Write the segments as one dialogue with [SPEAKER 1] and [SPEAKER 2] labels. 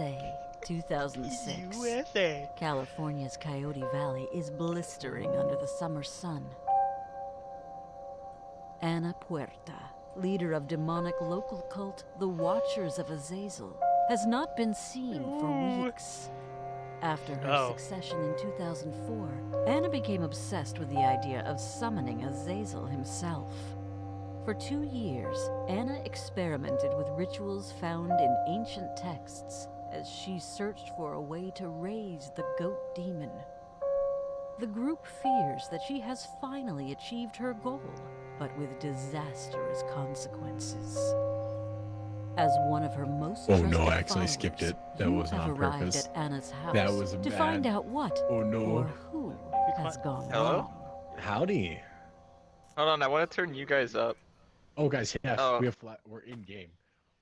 [SPEAKER 1] USA, 2006.
[SPEAKER 2] USA.
[SPEAKER 1] California's Coyote Valley is blistering under the summer sun. Anna Puerta, leader of demonic local cult the Watchers of Azazel, has not been seen for weeks. After her
[SPEAKER 2] Oh.
[SPEAKER 1] succession in 2004, Anna became obsessed with the idea of summoning Azazel himself. For two years, Anna experimented with rituals found in ancient texts as she searched for a way to raise the goat demon. The group fears that she has finally achieved her goal, but with disastrous consequences. As one of her most
[SPEAKER 3] Oh, no,
[SPEAKER 1] trusted
[SPEAKER 3] I actually skipped it. That wasn't
[SPEAKER 1] have
[SPEAKER 3] on
[SPEAKER 1] arrived
[SPEAKER 3] purpose.
[SPEAKER 1] at Anna's house
[SPEAKER 3] That was
[SPEAKER 1] to find
[SPEAKER 3] bad.
[SPEAKER 1] out what
[SPEAKER 3] Oh
[SPEAKER 1] or
[SPEAKER 3] no.
[SPEAKER 1] who has gone
[SPEAKER 4] Hello?
[SPEAKER 1] wrong.
[SPEAKER 3] Howdy.
[SPEAKER 4] Hold on, I want to turn you guys up.
[SPEAKER 3] Oh guys, yes,
[SPEAKER 4] Oh.
[SPEAKER 3] we have fla- we're in game.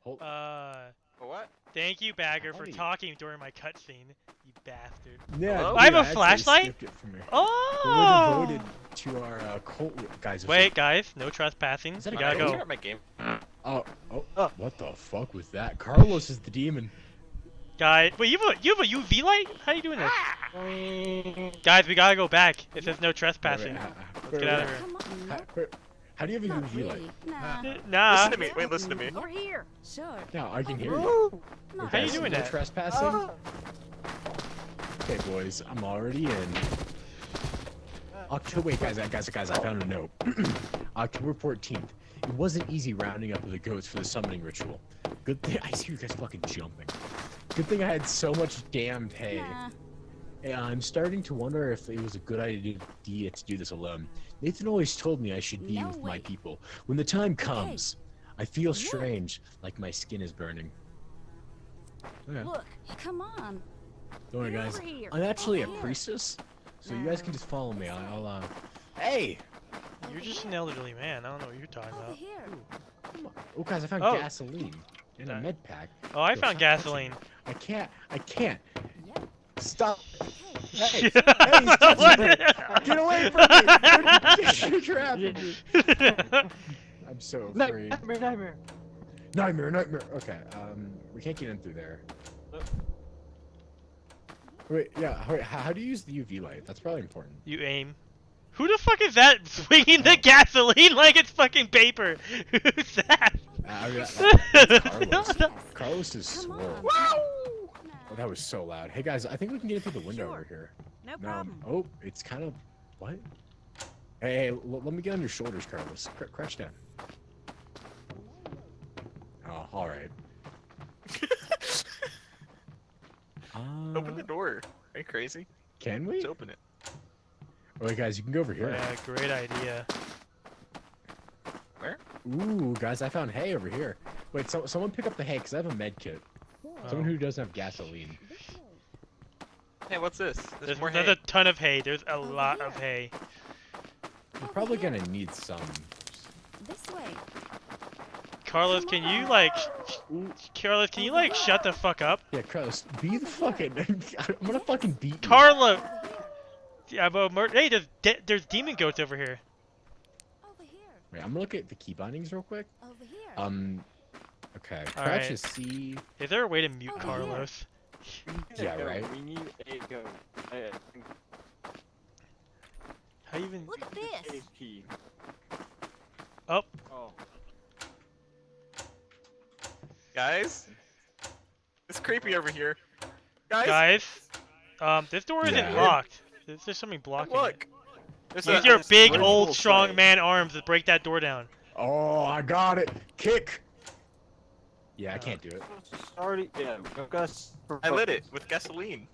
[SPEAKER 3] Hold
[SPEAKER 2] Uh,
[SPEAKER 4] What?
[SPEAKER 2] thank you, Bagger, for
[SPEAKER 3] Howdy.
[SPEAKER 2] talking during my cutscene. You bastard.
[SPEAKER 3] yeah,
[SPEAKER 4] Hello?
[SPEAKER 3] dude,
[SPEAKER 2] I have a flashlight?
[SPEAKER 3] skipped it from here. Oh! But
[SPEAKER 2] Oh!
[SPEAKER 3] we're devoted to our uh, cult guys. are
[SPEAKER 2] Wait, guys, no trespassing.
[SPEAKER 3] Is that
[SPEAKER 2] We
[SPEAKER 3] a
[SPEAKER 2] gotta
[SPEAKER 3] goat?
[SPEAKER 2] go.
[SPEAKER 4] Start my game.
[SPEAKER 3] Oh, so- Oh, oh, what the fuck was that? Carlos is the demon.
[SPEAKER 2] Guys, wait, you have a you have a UV light? How are you doing this? Ah! Guys, we gotta go back. It says no trespassing.
[SPEAKER 3] Wait, wait, ah, ah,
[SPEAKER 2] Let's get out of here.
[SPEAKER 5] Come on,
[SPEAKER 3] How,
[SPEAKER 5] look.
[SPEAKER 3] wait, how do you have a
[SPEAKER 5] Not
[SPEAKER 3] UV light?
[SPEAKER 5] really. Nah.
[SPEAKER 2] Nah.
[SPEAKER 4] Listen to me. Wait, listen to me.
[SPEAKER 5] Over here. Sure.
[SPEAKER 3] No, I can hear you.
[SPEAKER 5] No.
[SPEAKER 2] How are you
[SPEAKER 3] Okay,
[SPEAKER 2] doing
[SPEAKER 3] no
[SPEAKER 2] that?
[SPEAKER 3] trespassing? Oh. Okay, boys, I'm already in. October, wait, guys, guys, guys, I found a note. October 14th. It wasn't easy rounding up the goats for the summoning ritual. Good thing I see you guys fucking jumping. Good thing I had so much damned hay.
[SPEAKER 5] Nah.
[SPEAKER 3] And I'm starting to wonder if it was a good idea to do this alone. Nathan always told me I should be
[SPEAKER 5] No
[SPEAKER 3] with my people. When the time comes, I feel
[SPEAKER 5] Look.
[SPEAKER 3] strange, like my skin is burning. Okay.
[SPEAKER 5] Look. Come on.
[SPEAKER 3] Don't worry, guys. I'm actually a
[SPEAKER 5] here.
[SPEAKER 3] priestess, so you guys can just follow me. I'll, I'll uh. Hey!
[SPEAKER 2] You're just an elderly man. I don't know what you're talking
[SPEAKER 5] Over
[SPEAKER 2] about.
[SPEAKER 5] here.
[SPEAKER 3] Come on. Oh, guys, I found
[SPEAKER 2] Oh.
[SPEAKER 3] gasoline in a
[SPEAKER 2] Okay.
[SPEAKER 3] med pack.
[SPEAKER 2] Oh, I
[SPEAKER 3] Yo,
[SPEAKER 2] found gasoline.
[SPEAKER 3] I can't. I can't.
[SPEAKER 5] Yep.
[SPEAKER 3] Stop.
[SPEAKER 5] Hey.
[SPEAKER 3] Hey! hey, he's touching me! Get away from me! You're trapping me. I'm so afraid.
[SPEAKER 6] Nightmare, nightmare.
[SPEAKER 3] Nightmare, nightmare. Okay, um, we can't get in through there. Wait, yeah. Wait, how, how do you use the UV light? That's probably important.
[SPEAKER 2] you aim. Who the fuck is that swinging the gasoline like it's fucking paper? Who's that?
[SPEAKER 3] Uh, I mean, that's Carlos. Carlos is
[SPEAKER 5] Come
[SPEAKER 3] swole.
[SPEAKER 5] On.
[SPEAKER 3] Oh, that was so loud. Hey guys, I think we can get in through the window
[SPEAKER 5] Sure.
[SPEAKER 3] over here.
[SPEAKER 5] No
[SPEAKER 3] No.
[SPEAKER 5] problem.
[SPEAKER 3] Oh, it's kind of what? Hey, hey let me get on your shoulders, Carlos. Cr- crouch down. Oh, all right.
[SPEAKER 4] Open the
[SPEAKER 3] Uh,
[SPEAKER 4] door. Are you crazy?
[SPEAKER 3] Can we?
[SPEAKER 4] Let's open it.
[SPEAKER 3] Wait, guys, you can go over here.
[SPEAKER 2] Yeah, great idea. Where?
[SPEAKER 3] Ooh, guys, I found hay over here. Wait, so, someone pick up the hay, because I have a med kit. Someone
[SPEAKER 2] Oh.
[SPEAKER 3] who doesn't have gasoline.
[SPEAKER 4] Hey, what's this? There's,
[SPEAKER 2] There's,
[SPEAKER 4] more
[SPEAKER 2] there's
[SPEAKER 4] hay.
[SPEAKER 2] a ton of hay. There's a
[SPEAKER 5] Over
[SPEAKER 2] lot of hay.
[SPEAKER 3] You're
[SPEAKER 5] Over
[SPEAKER 3] probably
[SPEAKER 5] here.
[SPEAKER 3] gonna need some.
[SPEAKER 5] This way.
[SPEAKER 2] Carlos, can you like, Carlos, can you like shut the fuck up?
[SPEAKER 3] yeah, Carlos, be the fucking. I'm gonna fucking beat you.
[SPEAKER 2] Carlo, yeah, but mur- hey, there's de- there's demon goats over here.
[SPEAKER 5] Over here.
[SPEAKER 3] Wait, I'm gonna look at the key bindings real quick.
[SPEAKER 5] Over here.
[SPEAKER 3] Um. Okay.
[SPEAKER 2] All
[SPEAKER 3] Crouch
[SPEAKER 2] right.
[SPEAKER 3] is C.
[SPEAKER 2] Is there a way to mute
[SPEAKER 5] Over here.
[SPEAKER 2] Carlos?
[SPEAKER 3] Yeah, right.
[SPEAKER 6] We need a go. I
[SPEAKER 2] How even?
[SPEAKER 5] Look at this.
[SPEAKER 6] a key.
[SPEAKER 2] Oh.
[SPEAKER 6] Oh.
[SPEAKER 4] Guys? It's creepy over here. Guys?
[SPEAKER 2] Guys, um, this door isn't
[SPEAKER 3] Yeah.
[SPEAKER 2] locked. There's just something blocking
[SPEAKER 4] Look.
[SPEAKER 2] it.
[SPEAKER 4] There's
[SPEAKER 2] Use
[SPEAKER 4] a-
[SPEAKER 2] your big, old, strong
[SPEAKER 4] sign.
[SPEAKER 2] man arms to break that door down.
[SPEAKER 3] Oh, I got it. Kick. Yeah, I
[SPEAKER 2] Oh.
[SPEAKER 3] can't do it.
[SPEAKER 6] Already, yeah. I've.
[SPEAKER 4] I lit it with gasoline.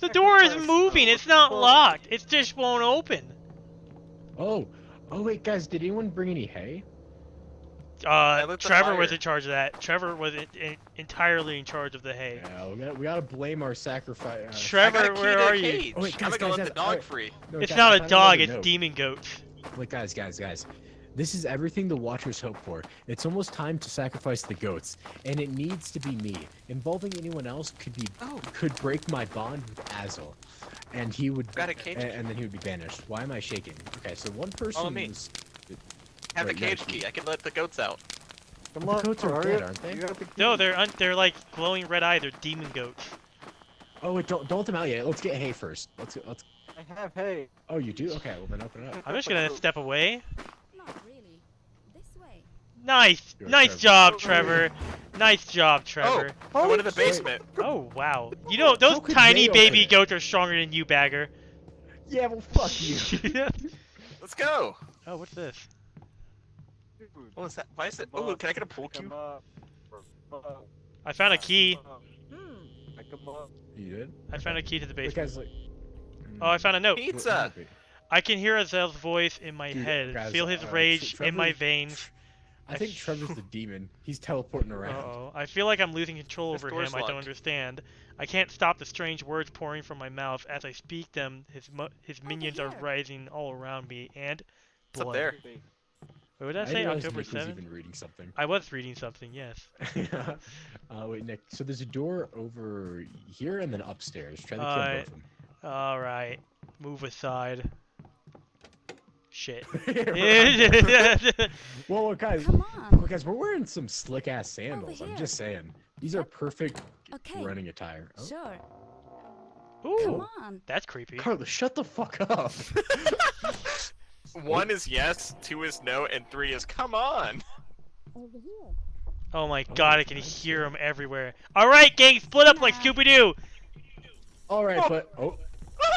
[SPEAKER 2] The door is moving. It's not locked. It just won't open.
[SPEAKER 3] Oh. Oh wait, guys, did anyone bring any hay?
[SPEAKER 2] Uh, Trevor was in charge of that. Trevor was in, in, entirely in charge of the hay.
[SPEAKER 3] Yeah, we gotta, we gotta blame our sacrifice. Uh,
[SPEAKER 2] Trevor,
[SPEAKER 4] got a key
[SPEAKER 2] where are you?
[SPEAKER 3] Oh, wait, guys,
[SPEAKER 4] I'm gonna
[SPEAKER 3] guys,
[SPEAKER 4] let the dog
[SPEAKER 3] alright.
[SPEAKER 4] free.
[SPEAKER 3] no,
[SPEAKER 2] It's
[SPEAKER 3] guys,
[SPEAKER 2] not
[SPEAKER 3] I
[SPEAKER 2] a
[SPEAKER 3] found
[SPEAKER 2] dog. It's
[SPEAKER 3] note.
[SPEAKER 2] demon goats.
[SPEAKER 3] Wait, guys, guys, guys. This is everything the Watchers hope for. It's almost time to sacrifice the goats, and it needs to be me. Involving anyone else could be
[SPEAKER 4] Oh.
[SPEAKER 3] could break my bond with Azazel, and he would
[SPEAKER 4] Got a cage
[SPEAKER 3] and,
[SPEAKER 4] key.
[SPEAKER 3] and then he would be banished. Why am I shaking? Okay, so one person
[SPEAKER 4] me.
[SPEAKER 3] was
[SPEAKER 4] Have
[SPEAKER 3] Right, you a
[SPEAKER 4] cage
[SPEAKER 3] key.
[SPEAKER 4] key. I can let the goats out.
[SPEAKER 6] Come
[SPEAKER 3] The goats are
[SPEAKER 6] hurry
[SPEAKER 3] dead,
[SPEAKER 6] up.
[SPEAKER 3] aren't they?
[SPEAKER 6] The
[SPEAKER 2] No, they're un they're like glowing red eyes. They're demon goats.
[SPEAKER 3] Oh wait, don't don't let them out yet. Let's get hay first. Let's let's.
[SPEAKER 6] I have hay.
[SPEAKER 3] Oh, you do? Okay, well then open it up.
[SPEAKER 2] I'm just gonna step away.
[SPEAKER 5] Not really. This way.
[SPEAKER 2] Nice,
[SPEAKER 3] Good,
[SPEAKER 2] nice
[SPEAKER 3] Trevor.
[SPEAKER 2] job, Trevor. Nice job, Trevor.
[SPEAKER 4] I went to the basement.
[SPEAKER 2] Oh wow. You know those tiny baby goats are stronger than you, Bagger.
[SPEAKER 3] Yeah, well fuck you.
[SPEAKER 4] Let's go.
[SPEAKER 2] oh, what's this?
[SPEAKER 6] Dude,
[SPEAKER 4] What was that? Why is it? Oh, can I get a pool
[SPEAKER 6] pick 'em
[SPEAKER 4] cube?
[SPEAKER 6] up. Pick 'em up.
[SPEAKER 2] I found a key.
[SPEAKER 5] Hmm.
[SPEAKER 6] Pick 'em up.
[SPEAKER 3] You did?
[SPEAKER 2] I found a key to the basement.
[SPEAKER 3] like.
[SPEAKER 2] Oh, I found a note.
[SPEAKER 4] Pizza.
[SPEAKER 2] I can hear Azazel's voice in my
[SPEAKER 3] Dude,
[SPEAKER 2] head,
[SPEAKER 3] guys,
[SPEAKER 2] feel his
[SPEAKER 3] uh,
[SPEAKER 2] rage
[SPEAKER 3] Tre-
[SPEAKER 2] in my
[SPEAKER 3] Trevor-
[SPEAKER 2] veins.
[SPEAKER 3] I think Trevor's the demon. He's teleporting around.
[SPEAKER 2] Uh-oh. I feel like I'm losing control over
[SPEAKER 4] door's
[SPEAKER 2] him. I don't understand. I can't stop the strange words pouring from my mouth as I speak them. His mo- his minions are rising all around me and
[SPEAKER 4] What's up there?
[SPEAKER 2] Wait, what did I,
[SPEAKER 3] I
[SPEAKER 2] say?
[SPEAKER 3] didn't realize
[SPEAKER 2] October
[SPEAKER 3] was
[SPEAKER 2] 7th?
[SPEAKER 3] even reading something.
[SPEAKER 2] I was reading something. Yes.
[SPEAKER 3] uh, wait, Nick. So there's a door over here and then upstairs. Try to kill
[SPEAKER 2] Alright.
[SPEAKER 3] both of them.
[SPEAKER 2] All right. Move aside. Shit.
[SPEAKER 3] Well, well, guys,
[SPEAKER 5] Come
[SPEAKER 3] well,
[SPEAKER 5] on.
[SPEAKER 3] guys, we're wearing some slick ass sandals. I'm just saying. These are perfect
[SPEAKER 5] Okay.
[SPEAKER 3] running attire. Oh,
[SPEAKER 5] Sure.
[SPEAKER 2] Ooh,
[SPEAKER 5] Come on.
[SPEAKER 2] that's creepy.
[SPEAKER 3] Carlos, shut the fuck up.
[SPEAKER 4] One is yes, two is no, and three is come on.
[SPEAKER 5] Over here.
[SPEAKER 2] Oh my
[SPEAKER 3] Oh,
[SPEAKER 2] god, I can hear them everywhere. All right, gang, split up like Scooby Doo.
[SPEAKER 3] All right, oh. but oh,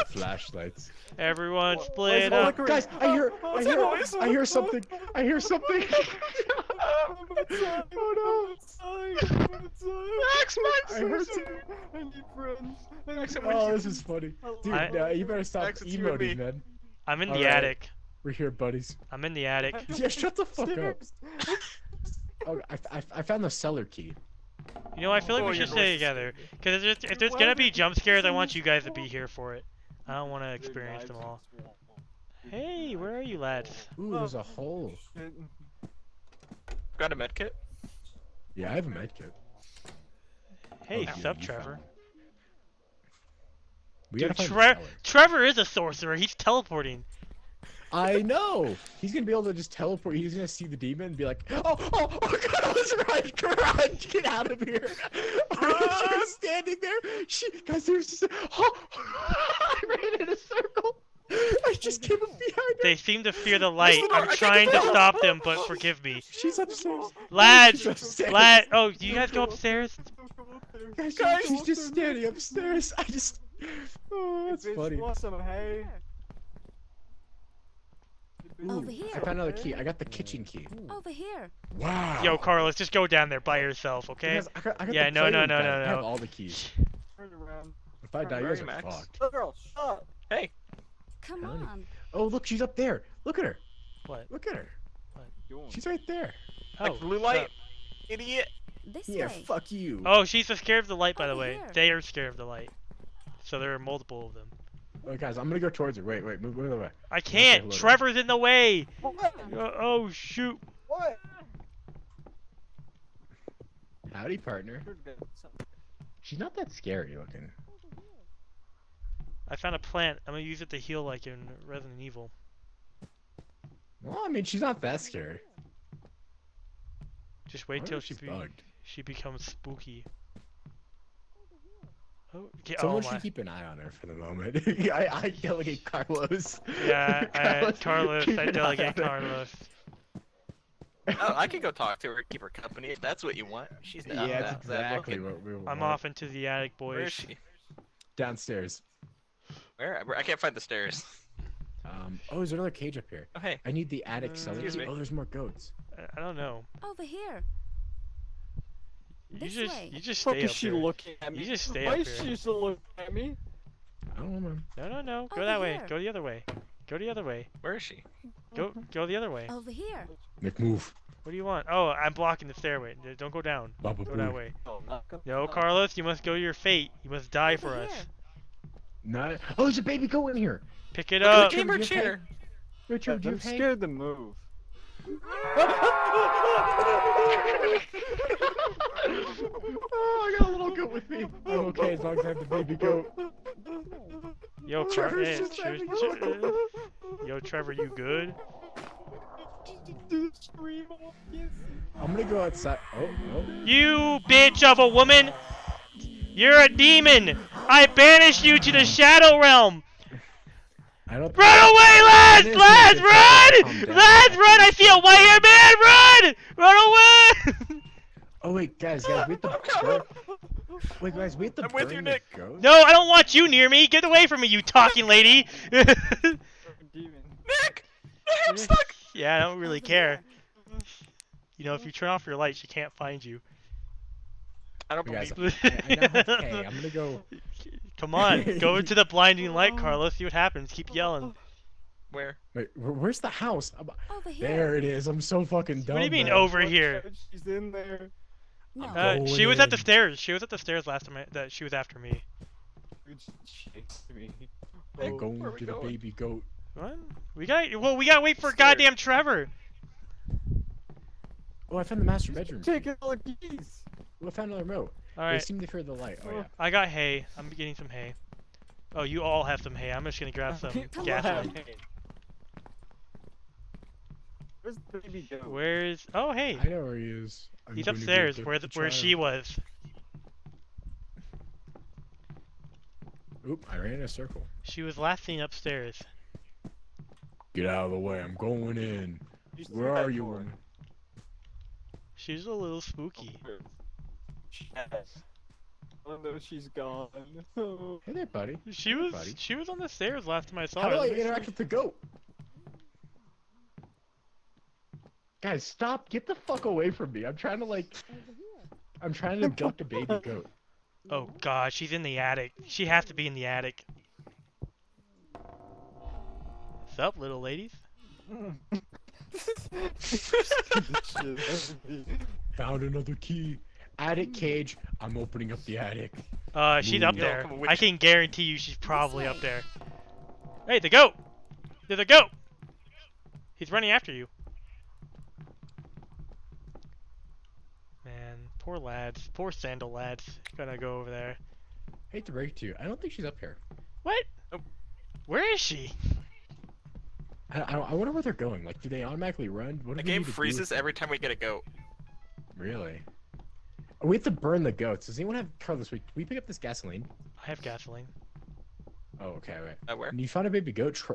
[SPEAKER 3] flashlights.
[SPEAKER 2] Everyone split
[SPEAKER 6] why it
[SPEAKER 2] up.
[SPEAKER 6] flickering?
[SPEAKER 3] Guys, I hear, I
[SPEAKER 4] What's that
[SPEAKER 3] hear. I hear something. I hear something. oh
[SPEAKER 4] Max,
[SPEAKER 3] I heard some-
[SPEAKER 6] I need friends.
[SPEAKER 4] Max,
[SPEAKER 3] no!
[SPEAKER 4] I'm with
[SPEAKER 3] Oh,
[SPEAKER 4] you.
[SPEAKER 3] this is funny, dude.
[SPEAKER 2] I-
[SPEAKER 3] no, you better stop
[SPEAKER 4] Max, it's you and
[SPEAKER 3] emoting, man.
[SPEAKER 2] I'm in the
[SPEAKER 3] All right.
[SPEAKER 2] attic.
[SPEAKER 3] We're here, buddies.
[SPEAKER 2] I'm in the attic.
[SPEAKER 3] Yeah, shut the fuck up. Oh, I, I, I found the cellar key.
[SPEAKER 2] You know, I feel like
[SPEAKER 4] Oh,
[SPEAKER 2] we should stay together. Because if there's, if there's gonna be jump scares, I want
[SPEAKER 6] you
[SPEAKER 2] you guys to be here for it. I don't want to experience them all. Hey, where are you lads?
[SPEAKER 3] Ooh, there's a hole.
[SPEAKER 4] Got a medkit?
[SPEAKER 3] Yeah, I have a medkit.
[SPEAKER 2] Hey,
[SPEAKER 3] Oh,
[SPEAKER 2] sup, Trevor?
[SPEAKER 3] We
[SPEAKER 2] Dude,
[SPEAKER 3] gotta find the
[SPEAKER 2] Tre- Trevor is a sorcerer. He's teleporting.
[SPEAKER 3] I know. He's gonna be able to just teleport. He's gonna see the demon and be like, "Oh, oh, oh God, I was right. Garage, get out of here!" she was standing there. She, guys, there's just, oh, I ran in a circle. I just came up behind her.
[SPEAKER 2] They seem to fear the light.
[SPEAKER 4] the I
[SPEAKER 2] I'm trying to stop them, but forgive me.
[SPEAKER 3] She's upstairs.
[SPEAKER 2] Lads,
[SPEAKER 3] She's upstairs.
[SPEAKER 2] lad. Oh, do you guys go upstairs?
[SPEAKER 3] Guys,
[SPEAKER 4] Guys,
[SPEAKER 3] she's just standing upstairs. I just, oh, that's
[SPEAKER 6] Bitch,
[SPEAKER 3] funny.
[SPEAKER 6] want some hay?
[SPEAKER 5] here.
[SPEAKER 3] I found another key. I got the kitchen key.
[SPEAKER 5] Over here.
[SPEAKER 3] Wow.
[SPEAKER 2] Yo, Carlos, just go down there by yourself, okay?
[SPEAKER 3] Guys, I got, I got
[SPEAKER 2] Yeah,
[SPEAKER 3] the
[SPEAKER 2] no, no,
[SPEAKER 3] playroom
[SPEAKER 2] no, no,
[SPEAKER 3] I have
[SPEAKER 2] no.
[SPEAKER 3] all the keys.
[SPEAKER 6] Turn around.
[SPEAKER 3] If I die, you're
[SPEAKER 4] are you, Max?
[SPEAKER 3] fucked.
[SPEAKER 6] Girl, shut up.
[SPEAKER 4] Hey,
[SPEAKER 5] Come on.
[SPEAKER 3] Oh, look, she's up there. Look at her.
[SPEAKER 2] What?
[SPEAKER 3] Look at her.
[SPEAKER 6] Doing?
[SPEAKER 3] She's right there.
[SPEAKER 2] Oh,
[SPEAKER 4] like blue light.
[SPEAKER 2] up?
[SPEAKER 4] Idiot.
[SPEAKER 5] This
[SPEAKER 3] Yeah,
[SPEAKER 5] way.
[SPEAKER 3] fuck you.
[SPEAKER 2] Oh, she's so scared of the light, by the way.
[SPEAKER 5] here.
[SPEAKER 2] They are scared of the light. So there are multiple of them.
[SPEAKER 3] Oh, guys, I'm gonna go towards her. Wait, wait, move, move away.
[SPEAKER 2] I can't.
[SPEAKER 3] hello to her.
[SPEAKER 2] Trevor's in the way.
[SPEAKER 6] What?
[SPEAKER 2] Uh, oh shoot.
[SPEAKER 6] What?
[SPEAKER 3] Howdy, partner. She's not that scary looking.
[SPEAKER 2] I found a plant. I'm gonna use it to heal like in Resident Evil.
[SPEAKER 3] Well, I mean, she's not that scary.
[SPEAKER 2] Just wait
[SPEAKER 3] wonder
[SPEAKER 2] till she be
[SPEAKER 3] bugged.
[SPEAKER 2] she becomes spooky. Oh, okay, oh
[SPEAKER 3] Someone
[SPEAKER 2] my.
[SPEAKER 3] should keep an eye on her for the moment. I, I delegate Carlos.
[SPEAKER 2] Yeah, I,
[SPEAKER 3] Carlos,
[SPEAKER 2] Carlos, I
[SPEAKER 3] an eye
[SPEAKER 2] delegate
[SPEAKER 3] on.
[SPEAKER 2] Carlos.
[SPEAKER 4] Oh, I can go talk to her, keep her company if that's what you want. She's not
[SPEAKER 3] Yeah, that's exactly
[SPEAKER 4] looking.
[SPEAKER 3] what we want.
[SPEAKER 2] I'm off into the attic, boys.
[SPEAKER 4] Where is she?
[SPEAKER 3] Downstairs.
[SPEAKER 4] Where? I can't find the stairs.
[SPEAKER 3] Um. Oh, there's another cage up here.
[SPEAKER 4] Oh, hey.
[SPEAKER 3] I need the attic
[SPEAKER 2] Uh,
[SPEAKER 3] cellar
[SPEAKER 4] Excuse
[SPEAKER 3] key.
[SPEAKER 4] me.
[SPEAKER 3] Oh, there's more goats.
[SPEAKER 2] I- I don't know.
[SPEAKER 5] Over here.
[SPEAKER 2] You
[SPEAKER 5] This
[SPEAKER 2] just
[SPEAKER 5] way.
[SPEAKER 2] you just
[SPEAKER 6] fuck
[SPEAKER 2] stay
[SPEAKER 6] is she
[SPEAKER 2] here.
[SPEAKER 6] looking at me?
[SPEAKER 2] You just stay
[SPEAKER 6] Why
[SPEAKER 2] up
[SPEAKER 6] is
[SPEAKER 2] here.
[SPEAKER 6] she looking at me?
[SPEAKER 3] I don't know, man.
[SPEAKER 2] No, no, no. Go
[SPEAKER 5] Over
[SPEAKER 2] that way.
[SPEAKER 5] here.
[SPEAKER 2] Go the other way. Go the other way.
[SPEAKER 4] Where is she?
[SPEAKER 2] Go mm-hmm. go the other way.
[SPEAKER 5] Over here.
[SPEAKER 3] Make move.
[SPEAKER 2] What do you want? Oh, I'm blocking the stairway. Don't go down.
[SPEAKER 3] Baba
[SPEAKER 2] Go that way.
[SPEAKER 6] Oh, not gonna-
[SPEAKER 2] No. Carlos, you must go to your fate. You must die for
[SPEAKER 5] Over
[SPEAKER 2] us.
[SPEAKER 5] here.
[SPEAKER 3] No. Oh, there's a baby goat in here.
[SPEAKER 2] Pick it
[SPEAKER 4] Look at
[SPEAKER 2] up.
[SPEAKER 4] the gamer chair.
[SPEAKER 3] Richard, do you
[SPEAKER 6] I'm
[SPEAKER 3] have
[SPEAKER 6] scared to move.
[SPEAKER 3] Oh, I got a little goat with me. I'm okay as long as I have the baby goat.
[SPEAKER 2] Yo, Car-
[SPEAKER 3] Trevor's
[SPEAKER 2] hey,
[SPEAKER 3] just
[SPEAKER 2] Tre- Tre- Yo, Trevor, you good?
[SPEAKER 6] Do the scream off, yes.
[SPEAKER 3] I'm gonna go outside. Oh, oh.
[SPEAKER 2] You bitch of a woman! You're a demon! I banish you to the Shadow Realm!
[SPEAKER 3] I don't.
[SPEAKER 2] Run away, lads!
[SPEAKER 3] It is
[SPEAKER 2] Lads,
[SPEAKER 3] gonna get calm
[SPEAKER 2] run!
[SPEAKER 3] down.
[SPEAKER 2] Lads, run! I see a white haired man! Run! Run away!
[SPEAKER 3] Oh wait, guys, guys, we have to. Wait, guys, we have to
[SPEAKER 4] I'm with
[SPEAKER 3] burn
[SPEAKER 4] you, Nick.
[SPEAKER 3] ghost?
[SPEAKER 2] no, I don't want you near me! Get away from me, you talking lady!
[SPEAKER 4] Nick! Nick, I'm stuck!
[SPEAKER 2] yeah, I don't really care. You know, if you turn off your light, she can't find you.
[SPEAKER 4] I don't
[SPEAKER 3] You guys,
[SPEAKER 4] believe
[SPEAKER 3] I, I now have K. I'm gonna go.
[SPEAKER 2] Come on, go into the blinding light, Carlos. See what happens. Keep yelling.
[SPEAKER 4] where.
[SPEAKER 3] Wait, where's the house? I'm-
[SPEAKER 5] Over here.
[SPEAKER 3] There it is. I'm so fucking dumb.
[SPEAKER 2] What do you mean
[SPEAKER 3] man.
[SPEAKER 2] over
[SPEAKER 6] Watch
[SPEAKER 2] here?
[SPEAKER 6] She's in there.
[SPEAKER 5] No.
[SPEAKER 2] Uh, she
[SPEAKER 3] Going
[SPEAKER 2] was at the stairs. She was at the stairs last time I, that she was after me.
[SPEAKER 6] Dude, she chased me.
[SPEAKER 3] I'm going to the
[SPEAKER 4] going?
[SPEAKER 3] baby goat.
[SPEAKER 2] What? We got well. We gotta wait for
[SPEAKER 4] Stairs.
[SPEAKER 2] goddamn Trevor.
[SPEAKER 3] Oh, I found the master bedroom.
[SPEAKER 6] Taking all the keys.
[SPEAKER 3] I found another remote.
[SPEAKER 2] All
[SPEAKER 3] They seem to fear the light. Oh yeah.
[SPEAKER 2] I got hay. I'm getting some hay. Oh, you all have some hay. I'm just gonna grab some gasoline.
[SPEAKER 6] Where's the baby go?
[SPEAKER 2] Where's? Oh, hey.
[SPEAKER 3] I know where he is. I'm
[SPEAKER 2] He's upstairs, where
[SPEAKER 3] the
[SPEAKER 2] the, where she was.
[SPEAKER 3] Oop! I ran in a circle.
[SPEAKER 2] She was last seen upstairs.
[SPEAKER 3] Get out of the way! I'm going in.
[SPEAKER 6] She's
[SPEAKER 3] Where
[SPEAKER 6] through that
[SPEAKER 3] are you?
[SPEAKER 6] door.
[SPEAKER 3] woman?
[SPEAKER 2] She's a little spooky.
[SPEAKER 6] Yes. Oh no, she's gone. Oh.
[SPEAKER 3] Hey there, buddy.
[SPEAKER 2] She
[SPEAKER 3] Hey,
[SPEAKER 2] was
[SPEAKER 3] buddy.
[SPEAKER 2] she was on the stairs last time I saw
[SPEAKER 3] How
[SPEAKER 2] her.
[SPEAKER 3] do I
[SPEAKER 2] Let me
[SPEAKER 3] interact with the goat? Guys, stop! Get the fuck away from me! I'm trying to like. I'm trying to abduct a baby goat.
[SPEAKER 2] Oh god, she's in the attic. She has to be in the attic. What's up, little ladies?
[SPEAKER 3] Found another key. Attic cage. I'm opening up the attic.
[SPEAKER 2] Uh, she's up there.
[SPEAKER 4] Yo, come
[SPEAKER 2] I can guarantee you she's probably up there. Hey, the goat! There's a goat! He's running after you. Man, poor lads. Poor sandal lads. Gonna go over there.
[SPEAKER 3] Hate to break it to you. I don't think she's up here.
[SPEAKER 2] What?
[SPEAKER 4] Nope.
[SPEAKER 2] Where is she?
[SPEAKER 3] I, I, I wonder where they're going. Like, do they automatically run? What do
[SPEAKER 4] The game
[SPEAKER 3] need to do?
[SPEAKER 4] freezes every time we get a goat.
[SPEAKER 3] Really? We have to burn the goats. Does anyone have Carlos? Wait, we pick up this gasoline?
[SPEAKER 2] I have gasoline.
[SPEAKER 3] Oh, okay, wait.
[SPEAKER 4] Uh, where?
[SPEAKER 3] And you found a baby goat. Tr-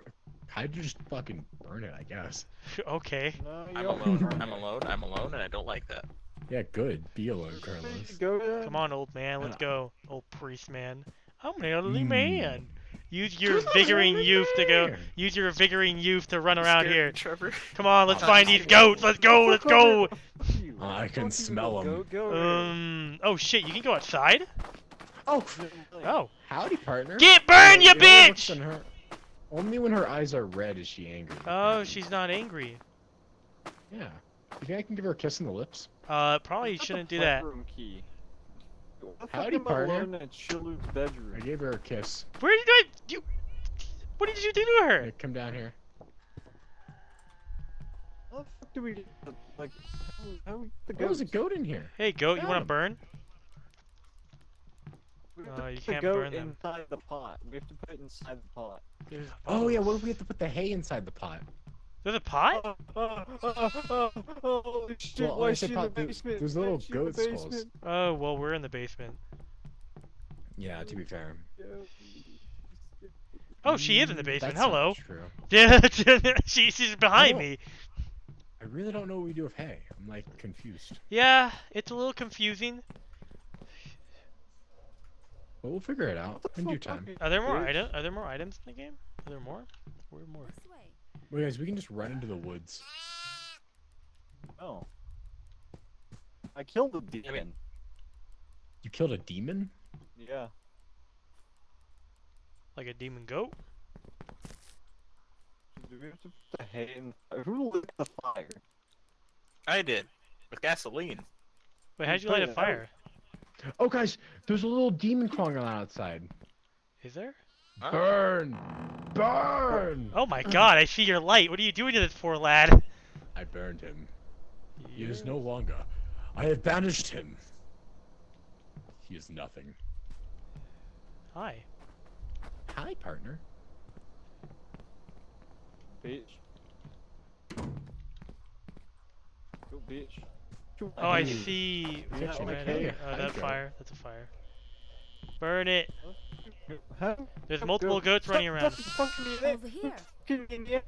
[SPEAKER 3] I'd just fucking burn it, I guess.
[SPEAKER 2] okay.
[SPEAKER 6] No,
[SPEAKER 4] I'm alone. I'm alone. I'm alone, and I don't like that.
[SPEAKER 3] Yeah, good. Be alone, Carlos.
[SPEAKER 6] goat,
[SPEAKER 2] Come on, old man. Let's
[SPEAKER 3] Uh,
[SPEAKER 2] go. Old priest man. I'm an elderly
[SPEAKER 3] Mm.
[SPEAKER 2] man. Use your
[SPEAKER 3] Who's not
[SPEAKER 2] vigoring youth to go. Use your vigoring youth to run around
[SPEAKER 4] Scared
[SPEAKER 2] here.
[SPEAKER 4] Trevor.
[SPEAKER 2] Come on, let's find these goats. Let's go. Let's go.
[SPEAKER 3] I can smell
[SPEAKER 6] them. go.
[SPEAKER 2] Um. Oh shit! You can go outside.
[SPEAKER 3] Oh,
[SPEAKER 2] Oh.
[SPEAKER 3] howdy, partner.
[SPEAKER 2] Get burned, you
[SPEAKER 3] know what works
[SPEAKER 2] bitch!
[SPEAKER 3] Only when her eyes are red is she angry.
[SPEAKER 2] Oh, she's not angry.
[SPEAKER 3] Yeah. You think I can give her a kiss on the lips?
[SPEAKER 2] Uh, probably shouldn't do that.
[SPEAKER 6] bedroom Key? What the fuck
[SPEAKER 3] Howdy,
[SPEAKER 6] am I
[SPEAKER 3] partner.
[SPEAKER 6] alone in Chilu's bedroom?
[SPEAKER 3] I gave her a kiss.
[SPEAKER 2] Where did I? You? What did you do to her?
[SPEAKER 3] Hey, come down here.
[SPEAKER 6] How the fuck do we like how, how we the
[SPEAKER 3] There was a goat in here.
[SPEAKER 2] Hey, goat. You want
[SPEAKER 3] to
[SPEAKER 2] to
[SPEAKER 3] 'em.
[SPEAKER 2] burn?
[SPEAKER 6] We have
[SPEAKER 2] Uh,
[SPEAKER 6] to
[SPEAKER 2] you can't
[SPEAKER 6] goat
[SPEAKER 2] burn them.
[SPEAKER 6] inside the pot. We have to put it inside the pot.
[SPEAKER 3] Oh yeah, what if we have to put the hay inside the pot?
[SPEAKER 2] There's a pot?
[SPEAKER 6] Oh, oh, oh, holy shit!
[SPEAKER 3] Well,
[SPEAKER 6] why is she in the basement?
[SPEAKER 3] there's little
[SPEAKER 6] is in the
[SPEAKER 3] goat skulls.
[SPEAKER 6] basement?
[SPEAKER 2] Oh well, we're in the basement.
[SPEAKER 3] Yeah, to be fair.
[SPEAKER 2] Oh, she is in the
[SPEAKER 3] Mm,
[SPEAKER 2] basement.
[SPEAKER 3] that's not
[SPEAKER 2] Hello.
[SPEAKER 3] True.
[SPEAKER 2] Yeah, she, she's behind me.
[SPEAKER 3] I really don't know what we do with hay. I'm like confused.
[SPEAKER 2] Yeah, it's a little confusing.
[SPEAKER 3] But we'll figure it out in due time.
[SPEAKER 2] Are there more
[SPEAKER 6] bitch.
[SPEAKER 2] items? Are there more items in the game? Are there more? Where more?
[SPEAKER 5] This way.
[SPEAKER 3] Well, guys, we can just run into the woods.
[SPEAKER 6] Oh. I killed the demon.
[SPEAKER 3] You killed a demon?
[SPEAKER 6] Yeah.
[SPEAKER 2] Like a demon goat?
[SPEAKER 6] Do we have to put the hay in? Who lit the fire?
[SPEAKER 4] I did. With gasoline.
[SPEAKER 2] Wait, how'd you light a
[SPEAKER 6] put it out.
[SPEAKER 2] fire?
[SPEAKER 3] Oh, guys, there's a little demon crawling around outside.
[SPEAKER 2] Is there?
[SPEAKER 4] Huh?
[SPEAKER 3] Burn! Burn!
[SPEAKER 2] Oh my god, I see your light. What are you doing to this poor lad?
[SPEAKER 3] I burned him. He is no longer. I have banished him. He is nothing.
[SPEAKER 2] Hi.
[SPEAKER 3] Hi, partner.
[SPEAKER 6] Bitch. Go, bitch. Go,
[SPEAKER 2] Oh, I see.
[SPEAKER 3] Yeah,
[SPEAKER 2] red.
[SPEAKER 3] okay,
[SPEAKER 2] Oh,
[SPEAKER 3] I
[SPEAKER 2] that's
[SPEAKER 3] go.
[SPEAKER 2] fire. That's a fire. Burn it.
[SPEAKER 6] Huh?
[SPEAKER 2] There's multiple goats running around.
[SPEAKER 6] fucking punching me in the-
[SPEAKER 5] Over here.
[SPEAKER 6] fucking in the- eh?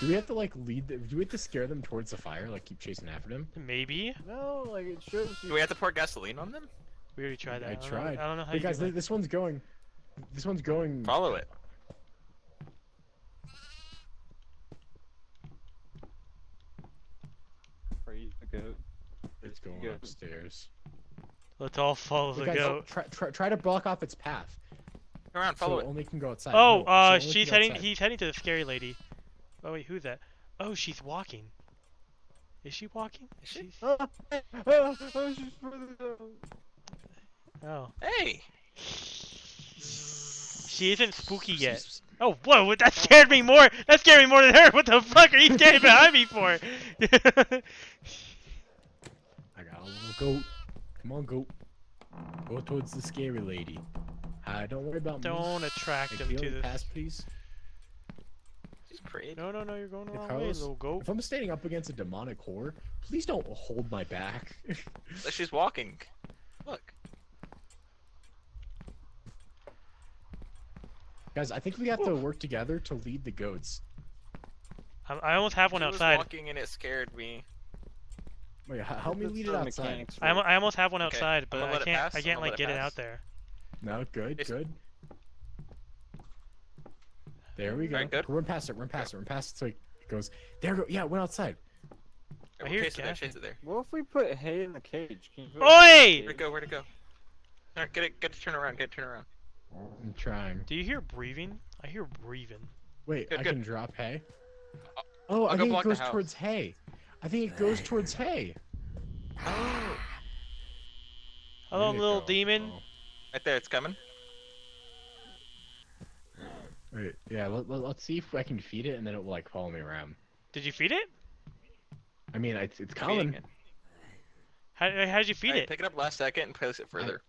[SPEAKER 3] Do we have to like lead? The, do we have to scare them towards the fire? Like keep chasing after them?
[SPEAKER 2] Maybe.
[SPEAKER 6] No, like it shows you.
[SPEAKER 4] Do we have to pour gasoline on them?
[SPEAKER 2] We already tried that.
[SPEAKER 3] I
[SPEAKER 2] don't know-
[SPEAKER 3] tried.
[SPEAKER 2] I don't know how
[SPEAKER 3] Hey
[SPEAKER 2] you
[SPEAKER 3] guys,
[SPEAKER 2] do
[SPEAKER 3] th- this one's going. This one's going.
[SPEAKER 4] Follow it.
[SPEAKER 6] Praise the goat.
[SPEAKER 3] It's going upstairs.
[SPEAKER 2] Let's all follow
[SPEAKER 3] Hey
[SPEAKER 2] the
[SPEAKER 3] guys,
[SPEAKER 2] goat.
[SPEAKER 3] Try, try, try to block off its path.
[SPEAKER 4] Come around,
[SPEAKER 3] So
[SPEAKER 4] follow
[SPEAKER 3] it
[SPEAKER 4] it.
[SPEAKER 3] only can go outside.
[SPEAKER 2] Oh,
[SPEAKER 3] No,
[SPEAKER 2] uh,
[SPEAKER 3] it only can
[SPEAKER 2] she's heading.
[SPEAKER 3] outside.
[SPEAKER 2] He's heading to the scary lady. Oh wait, who's that? Oh, she's walking. Is she walking?
[SPEAKER 4] Is she?
[SPEAKER 2] She's...
[SPEAKER 6] She's further down.
[SPEAKER 2] Oh,
[SPEAKER 4] Hey!
[SPEAKER 2] she isn't spooky yet. Oh, whoa! That scared me more. That scared me more than her. What the fuck are you standing behind me for?
[SPEAKER 3] I got a little goat. Come on, goat. Go towards the scary lady. Uh, don't worry about me.
[SPEAKER 2] Don't attract
[SPEAKER 3] Hey,
[SPEAKER 2] him to
[SPEAKER 3] the
[SPEAKER 2] this.
[SPEAKER 3] pass, please.
[SPEAKER 4] She's pretty.
[SPEAKER 2] No, no, no! You're going the
[SPEAKER 3] Hey,
[SPEAKER 2] wrong way,
[SPEAKER 3] Carlos,
[SPEAKER 2] little goat.
[SPEAKER 3] If I'm standing up against a demonic horror, please don't hold my back.
[SPEAKER 4] She's walking. Look.
[SPEAKER 3] Guys, I think we have to work together to lead the goats.
[SPEAKER 2] I, I almost have one
[SPEAKER 4] She was
[SPEAKER 2] outside.
[SPEAKER 4] walking and it scared me.
[SPEAKER 3] Wait, h- help me
[SPEAKER 6] That's
[SPEAKER 3] lead it outside.
[SPEAKER 6] mechanics
[SPEAKER 2] I, I almost have one outside,
[SPEAKER 4] I'm
[SPEAKER 2] but I can't. I can't like get
[SPEAKER 4] it
[SPEAKER 2] it out there.
[SPEAKER 3] No, good,
[SPEAKER 4] It's-
[SPEAKER 3] good. There we go.
[SPEAKER 4] Alright, good.
[SPEAKER 3] Run past it, run past it, run past it so it goes. There we go. Yeah, it went outside.
[SPEAKER 2] I hear
[SPEAKER 4] chase it there, chase it there.
[SPEAKER 6] What if we put hay in the cage? Can you
[SPEAKER 2] Oi!
[SPEAKER 6] hay
[SPEAKER 4] Where'd it go? Where'd it go? Alright, get it, get it, turn around, get it, turn around.
[SPEAKER 3] I'm trying.
[SPEAKER 2] Do you hear breathing? I hear breathing.
[SPEAKER 3] Wait,
[SPEAKER 4] Good,
[SPEAKER 3] I
[SPEAKER 4] good.
[SPEAKER 3] can drop hay. Oh, I
[SPEAKER 4] I'll go
[SPEAKER 3] think it goes towards hay. I think it goes towards hay.
[SPEAKER 4] Oh!
[SPEAKER 2] Hello, little
[SPEAKER 3] go?
[SPEAKER 2] demon.
[SPEAKER 3] Oh.
[SPEAKER 4] Right there, it's coming.
[SPEAKER 3] Wait, yeah, let, let, us see if I can feed it and then it will like follow me around.
[SPEAKER 2] Did you feed it?
[SPEAKER 3] I mean, it's, it's coming.
[SPEAKER 4] it.
[SPEAKER 2] How, how did you feed
[SPEAKER 4] Alright,
[SPEAKER 2] it?
[SPEAKER 4] Pick it up last second and place it further.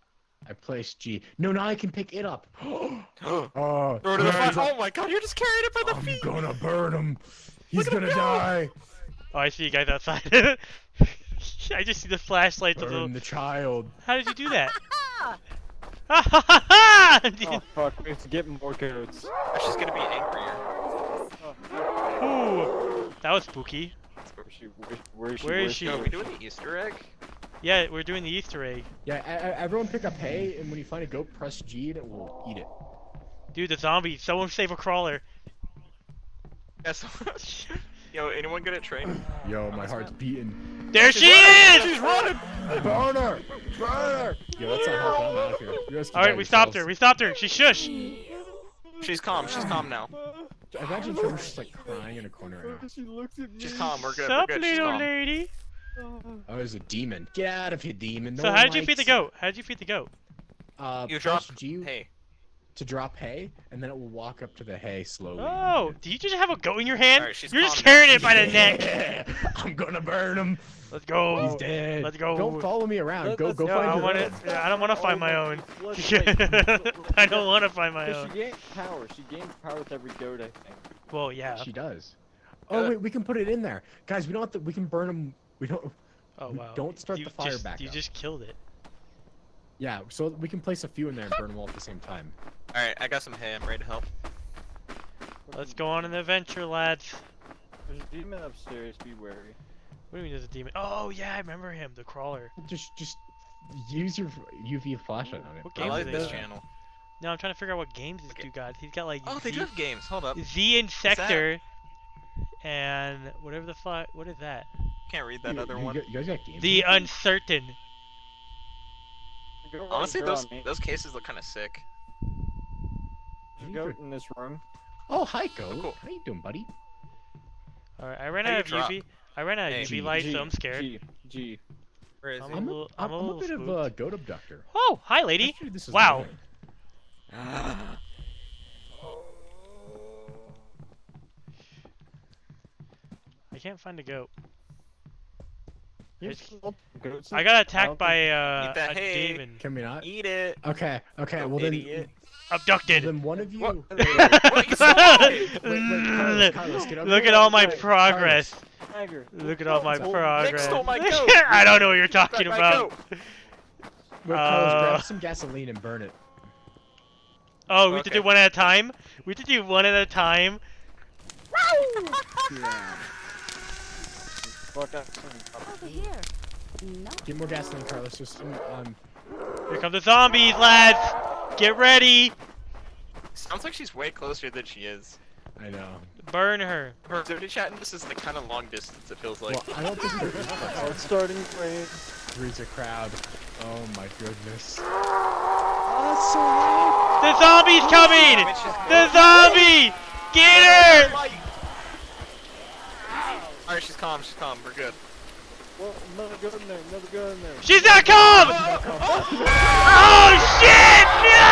[SPEAKER 3] I placed G. No, now I can pick it up. oh,
[SPEAKER 4] Throw it to the
[SPEAKER 3] guys.
[SPEAKER 4] Oh my god, you're just carrying it by the
[SPEAKER 3] I'm
[SPEAKER 4] feet!
[SPEAKER 3] gonna burn him. He's
[SPEAKER 4] Look
[SPEAKER 3] gonna
[SPEAKER 4] go!
[SPEAKER 3] die.
[SPEAKER 2] Oh, I see you guys outside. I just see the flashlights of the.
[SPEAKER 3] Burn the child.
[SPEAKER 2] How did you do that? Ha ha ha ha!
[SPEAKER 6] Oh fuck, we have to get more goats.
[SPEAKER 4] Or she's gonna be angrier.
[SPEAKER 2] Ooh, that was spooky.
[SPEAKER 6] Where is she? Where, where is she?
[SPEAKER 2] Where is she?
[SPEAKER 4] Yo, are we doing the Easter egg?
[SPEAKER 2] Yeah, we're doing the Easter egg.
[SPEAKER 3] Yeah, a- a- everyone pick up hay, and when you find a goat, press G, and it will eat it.
[SPEAKER 2] Dude, the zombie. Someone save a crawler.
[SPEAKER 4] Yes. Yo, anyone good at train?
[SPEAKER 3] Yo, my heart's beating.
[SPEAKER 2] There she is!
[SPEAKER 3] She's running! Burn her! Burn her! Yo, that's not helping. I'm out of here. You guys
[SPEAKER 2] Alright,
[SPEAKER 3] die
[SPEAKER 2] we stopped her. We stopped her. She shush.
[SPEAKER 4] She's calm, she's calm now.
[SPEAKER 3] I Imagine Trevor's just like crying in a corner right now.
[SPEAKER 6] She looks at me.
[SPEAKER 4] She's calm, we're good,
[SPEAKER 2] Sup,
[SPEAKER 4] we're good, she's
[SPEAKER 2] little
[SPEAKER 4] calm.
[SPEAKER 2] lady?
[SPEAKER 6] Oh.
[SPEAKER 3] There's a demon. Get out of here, demon. No
[SPEAKER 2] So how did you feed the goat? How did you feed the goat?
[SPEAKER 3] Uh,
[SPEAKER 4] You
[SPEAKER 3] dropped.
[SPEAKER 4] drop
[SPEAKER 3] G
[SPEAKER 4] Hey,
[SPEAKER 3] to drop hay, and then it will walk up to the hay slowly.
[SPEAKER 2] Oh, do you just have a goat in your hand?
[SPEAKER 4] Alright, she's
[SPEAKER 2] You're just
[SPEAKER 4] calm now.
[SPEAKER 2] carrying it by the neck.
[SPEAKER 3] Yeah, I'm gonna burn him.
[SPEAKER 2] Let's go.
[SPEAKER 3] He's dead.
[SPEAKER 2] Let's go.
[SPEAKER 3] Don't follow me around.
[SPEAKER 6] Let-
[SPEAKER 3] Go,
[SPEAKER 6] let's
[SPEAKER 3] go
[SPEAKER 2] No,
[SPEAKER 3] find
[SPEAKER 2] I
[SPEAKER 3] your
[SPEAKER 2] want
[SPEAKER 3] own.
[SPEAKER 2] to. I don't want to find my own. I don't want to find my own.
[SPEAKER 6] she gains power. She gains power with every goat, I think.
[SPEAKER 2] Well, yeah.
[SPEAKER 3] She does. Oh
[SPEAKER 4] Uh,
[SPEAKER 3] wait, we can put it in there, guys. We don't have to. We can burn them. We don't.
[SPEAKER 2] Oh
[SPEAKER 3] we
[SPEAKER 2] wow.
[SPEAKER 3] don't start
[SPEAKER 2] you
[SPEAKER 3] the fire
[SPEAKER 2] just,
[SPEAKER 3] back
[SPEAKER 2] You
[SPEAKER 3] up.
[SPEAKER 2] just killed it.
[SPEAKER 3] Yeah, so we can place a few in there and burn them all at the same time.
[SPEAKER 4] alright, I got some hay, I'm ready to help.
[SPEAKER 2] Let's go on an adventure, lads.
[SPEAKER 6] There's a demon upstairs. Be wary.
[SPEAKER 2] What do you mean there's a demon? Oh yeah, I remember him, the crawler.
[SPEAKER 3] Just, just use your UV flashlight on it.
[SPEAKER 2] What
[SPEAKER 4] I
[SPEAKER 2] games
[SPEAKER 4] like
[SPEAKER 2] do
[SPEAKER 4] this
[SPEAKER 2] they
[SPEAKER 4] channel.
[SPEAKER 2] No, I'm trying to figure out what games this
[SPEAKER 4] Okay.
[SPEAKER 2] dude got. He's got like
[SPEAKER 4] Oh, they do have games, hold up.
[SPEAKER 2] Z Insector, and whatever the fuck. What is that?
[SPEAKER 4] Can't read that
[SPEAKER 3] You-
[SPEAKER 4] other
[SPEAKER 3] you,
[SPEAKER 4] one.
[SPEAKER 3] gu- You guys got games.
[SPEAKER 2] The? Uncertain.
[SPEAKER 6] Go
[SPEAKER 4] Honestly, those
[SPEAKER 6] me.
[SPEAKER 4] those cases look kind of sick.
[SPEAKER 6] There's a goat in this room.
[SPEAKER 3] Oh, hi, Go.
[SPEAKER 4] Oh, cool.
[SPEAKER 3] How you doing, buddy?
[SPEAKER 2] All right, I ran
[SPEAKER 4] How
[SPEAKER 2] out of
[SPEAKER 4] you
[SPEAKER 2] UV. I ran out of
[SPEAKER 4] Hey.
[SPEAKER 2] UV
[SPEAKER 3] G,
[SPEAKER 2] light,
[SPEAKER 6] G,
[SPEAKER 2] so I'm scared.
[SPEAKER 6] G, G.
[SPEAKER 4] Where is
[SPEAKER 2] I'm
[SPEAKER 4] he?
[SPEAKER 2] a
[SPEAKER 3] I'm
[SPEAKER 2] little-
[SPEAKER 3] a,
[SPEAKER 2] I'm
[SPEAKER 3] I'm,
[SPEAKER 2] a
[SPEAKER 3] I'm a
[SPEAKER 2] little
[SPEAKER 3] bit of a goat abductor.
[SPEAKER 2] Oh, hi, lady.
[SPEAKER 3] Actually, this is
[SPEAKER 2] Wow.
[SPEAKER 3] mine.
[SPEAKER 2] I can't find a goat.
[SPEAKER 6] Here's
[SPEAKER 2] I got attacked
[SPEAKER 6] don't
[SPEAKER 2] by uh,
[SPEAKER 4] Eat that
[SPEAKER 2] a
[SPEAKER 4] hay.
[SPEAKER 2] demon.
[SPEAKER 3] Can we not?
[SPEAKER 4] Eat it.
[SPEAKER 3] Okay, okay.
[SPEAKER 4] You
[SPEAKER 3] Well then,
[SPEAKER 4] idiot.
[SPEAKER 2] Abducted.
[SPEAKER 3] then one of you.
[SPEAKER 4] What?
[SPEAKER 3] Wait, wait,
[SPEAKER 4] What you said?
[SPEAKER 3] wait, wait, Carlos, Carlos,
[SPEAKER 2] Look at all my
[SPEAKER 6] Right.
[SPEAKER 2] progress.
[SPEAKER 6] Tiger.
[SPEAKER 2] Look at all my progress.
[SPEAKER 4] stole my.
[SPEAKER 2] I don't know what you're talking
[SPEAKER 4] my
[SPEAKER 2] about.
[SPEAKER 4] goat.
[SPEAKER 3] Wait, Carlos,
[SPEAKER 2] Uh,
[SPEAKER 3] grab some gasoline and burn it.
[SPEAKER 2] Oh, we have to do one at a time? We have to do one at a time?
[SPEAKER 6] Fuck out
[SPEAKER 5] Over here. No.
[SPEAKER 3] Get more gasoline, Carlos. Just some. Um,
[SPEAKER 2] Here come the zombies, lads! Get ready!
[SPEAKER 4] Sounds like she's way closer than she is.
[SPEAKER 3] I know.
[SPEAKER 2] Burn her.
[SPEAKER 4] Her activity chat, and this is the kind of long distance it feels like.
[SPEAKER 3] Well, I don't think
[SPEAKER 6] Oh, it's starting to rain.
[SPEAKER 3] three's a crowd. Oh my goodness.
[SPEAKER 2] All so wild the zombie's coming!
[SPEAKER 4] Which
[SPEAKER 2] The zombie! Get her!
[SPEAKER 4] Alright, she's calm, she's calm, we're good.
[SPEAKER 6] Well, another go in there, another go in there.
[SPEAKER 2] She's not calm! Oh shit! No!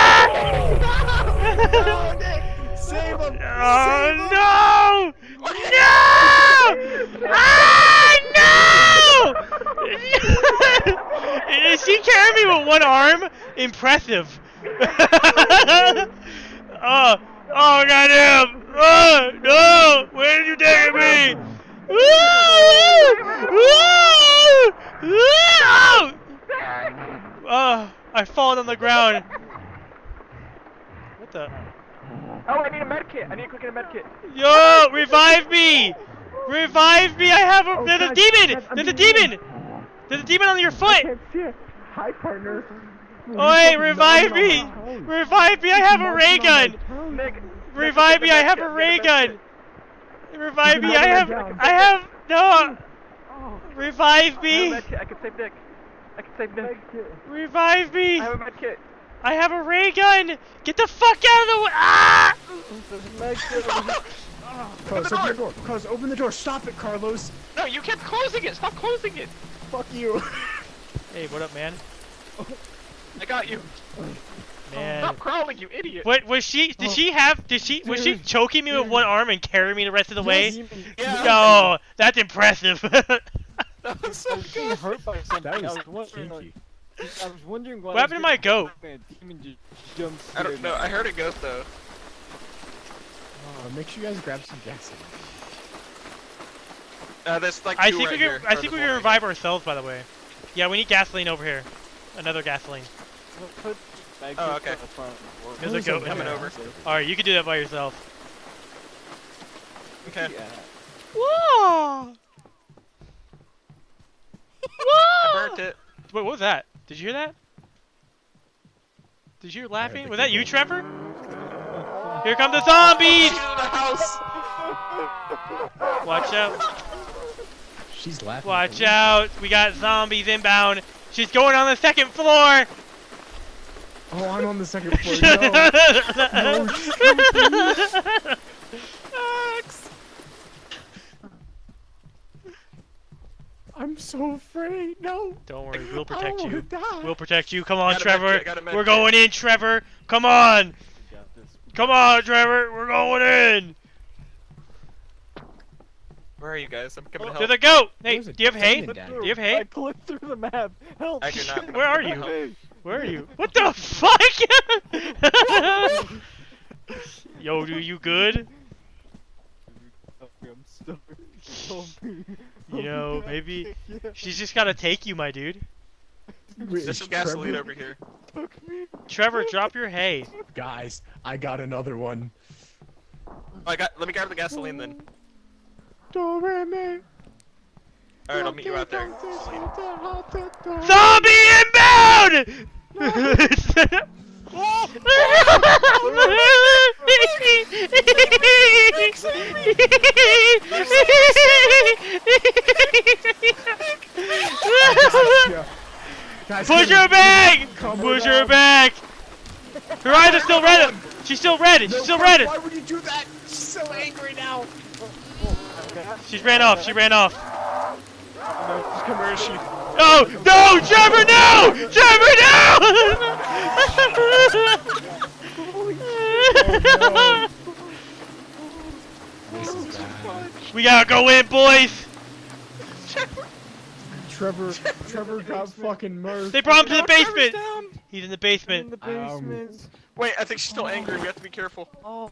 [SPEAKER 3] Save him!
[SPEAKER 2] Oh no! No! Ah, no! Is she carrying me with one arm? Impressive. oh, oh goddamn! Oh no! Where did you take me? Ah, oh, I've fallen on the ground. What the?
[SPEAKER 6] Oh, I need a med kit. I need to quick get a med kit.
[SPEAKER 2] Yo, revive me! Revive me! I have a.
[SPEAKER 6] Oh,
[SPEAKER 2] There's a
[SPEAKER 6] guys,
[SPEAKER 2] demon!
[SPEAKER 6] I'm
[SPEAKER 2] There's a
[SPEAKER 6] being
[SPEAKER 2] demon! There's a demon on your foot!
[SPEAKER 6] see it. Hi, partner.
[SPEAKER 2] Oi, revive me! Revive me! I have a ray gun! Revive me! I have a ray gun! Revive me! I have. I have. No! Revive
[SPEAKER 6] I
[SPEAKER 2] me!
[SPEAKER 6] have a med kit. I can save Nick. I can save Nick.
[SPEAKER 2] Revive me!
[SPEAKER 6] I have a med kit.
[SPEAKER 2] I have a ray gun! Get the fuck out of the way! Ah!
[SPEAKER 6] There's a med kit over here.
[SPEAKER 3] Carlos, open the door. Carlos, open the door. Stop it, Carlos.
[SPEAKER 4] No, you kept closing it! Stop closing it!
[SPEAKER 3] Fuck you.
[SPEAKER 2] Hey, what up, man?
[SPEAKER 4] I got you!
[SPEAKER 2] Man.
[SPEAKER 4] Stop crawling, you idiot!
[SPEAKER 2] What was she? Did she have? Did she? Was she choking me with one arm and carrying me the rest of the way?
[SPEAKER 4] Yeah.
[SPEAKER 2] No, that's impressive.
[SPEAKER 4] That was so
[SPEAKER 6] I
[SPEAKER 4] good!
[SPEAKER 6] hurt by something.
[SPEAKER 3] That was
[SPEAKER 6] I was wondering, like,
[SPEAKER 3] kinky.
[SPEAKER 6] I was wondering why.
[SPEAKER 2] What happened to my goat?
[SPEAKER 6] A demon
[SPEAKER 4] I don't know, I heard a ghost though.
[SPEAKER 3] Uh, make sure you guys grab some gasoline.
[SPEAKER 4] Uh, there's like
[SPEAKER 2] I think
[SPEAKER 4] right
[SPEAKER 2] we can.
[SPEAKER 4] here,
[SPEAKER 2] I think we can revive ourselves. By the way. Yeah, we need gasoline over here. Another gasoline.
[SPEAKER 6] Put med
[SPEAKER 4] Oh, okay.
[SPEAKER 6] on the.
[SPEAKER 2] There's a goat
[SPEAKER 4] Coming over.
[SPEAKER 2] All right, you can do that by yourself.
[SPEAKER 4] Okay.
[SPEAKER 6] Yeah.
[SPEAKER 2] Whoa!
[SPEAKER 4] I burnt it.
[SPEAKER 2] Wait, what was that? Did you hear that? Did you hear laughing? Was that you,
[SPEAKER 3] keyboard.
[SPEAKER 2] Trevor? Here come the zombies!
[SPEAKER 4] She's in the house!
[SPEAKER 2] Watch out!
[SPEAKER 3] She's laughing.
[SPEAKER 2] Watch out! We got zombies inbound. She's going on the second floor.
[SPEAKER 3] Oh, I'm on the second floor. No. no, I'm so afraid. No.
[SPEAKER 2] Don't worry, we'll protect you.
[SPEAKER 3] Die.
[SPEAKER 2] We'll protect you. Come on,
[SPEAKER 4] Got a med
[SPEAKER 2] Trevor.
[SPEAKER 4] kit, got a med
[SPEAKER 2] We're going in, Trevor. Come on.
[SPEAKER 6] We got this.
[SPEAKER 2] Come on, Trevor. We're going in.
[SPEAKER 4] Where are you guys? I'm coming to
[SPEAKER 2] There's
[SPEAKER 4] help.
[SPEAKER 2] a goat. Hey,
[SPEAKER 3] There's a
[SPEAKER 2] do you have hay?
[SPEAKER 3] demon.
[SPEAKER 2] Do you have hay?
[SPEAKER 6] I clicked through the map. Help!
[SPEAKER 4] I do not.
[SPEAKER 2] Where are you?
[SPEAKER 6] Help.
[SPEAKER 2] Where are you? What the fuck? Yo, do you good?
[SPEAKER 6] Help I'm stuck. Help me.
[SPEAKER 2] You know, maybe she's just gotta take you, my dude.
[SPEAKER 3] Wait,
[SPEAKER 4] There's
[SPEAKER 3] is
[SPEAKER 4] some gasoline
[SPEAKER 3] Trevor-
[SPEAKER 4] over here.
[SPEAKER 2] Trevor, drop your hay.
[SPEAKER 3] Guys, I got another one.
[SPEAKER 4] Oh, I got. Let me grab the gasoline then.
[SPEAKER 3] Doremi.
[SPEAKER 4] All right, I'll meet you out there.
[SPEAKER 2] Zombie inbound!
[SPEAKER 3] Guys,
[SPEAKER 2] Push her back! Push her back! Her eyes are still red! She's still red! She's still
[SPEAKER 3] Carl,
[SPEAKER 2] red!
[SPEAKER 3] Why would you do that? She's so angry now.
[SPEAKER 2] She ran off, she ran off.
[SPEAKER 6] No, just come where is she?
[SPEAKER 2] No! No! Trevor, no! Trevor, no!
[SPEAKER 3] This is bad.
[SPEAKER 2] we gotta go in, boys!
[SPEAKER 3] Trevor, Trevor got fucking murked.
[SPEAKER 2] They brought him to the basement. He's in the
[SPEAKER 6] In
[SPEAKER 2] basement.
[SPEAKER 3] Um.
[SPEAKER 4] Wait, I think she's still angry. We have to be careful.
[SPEAKER 6] Oh,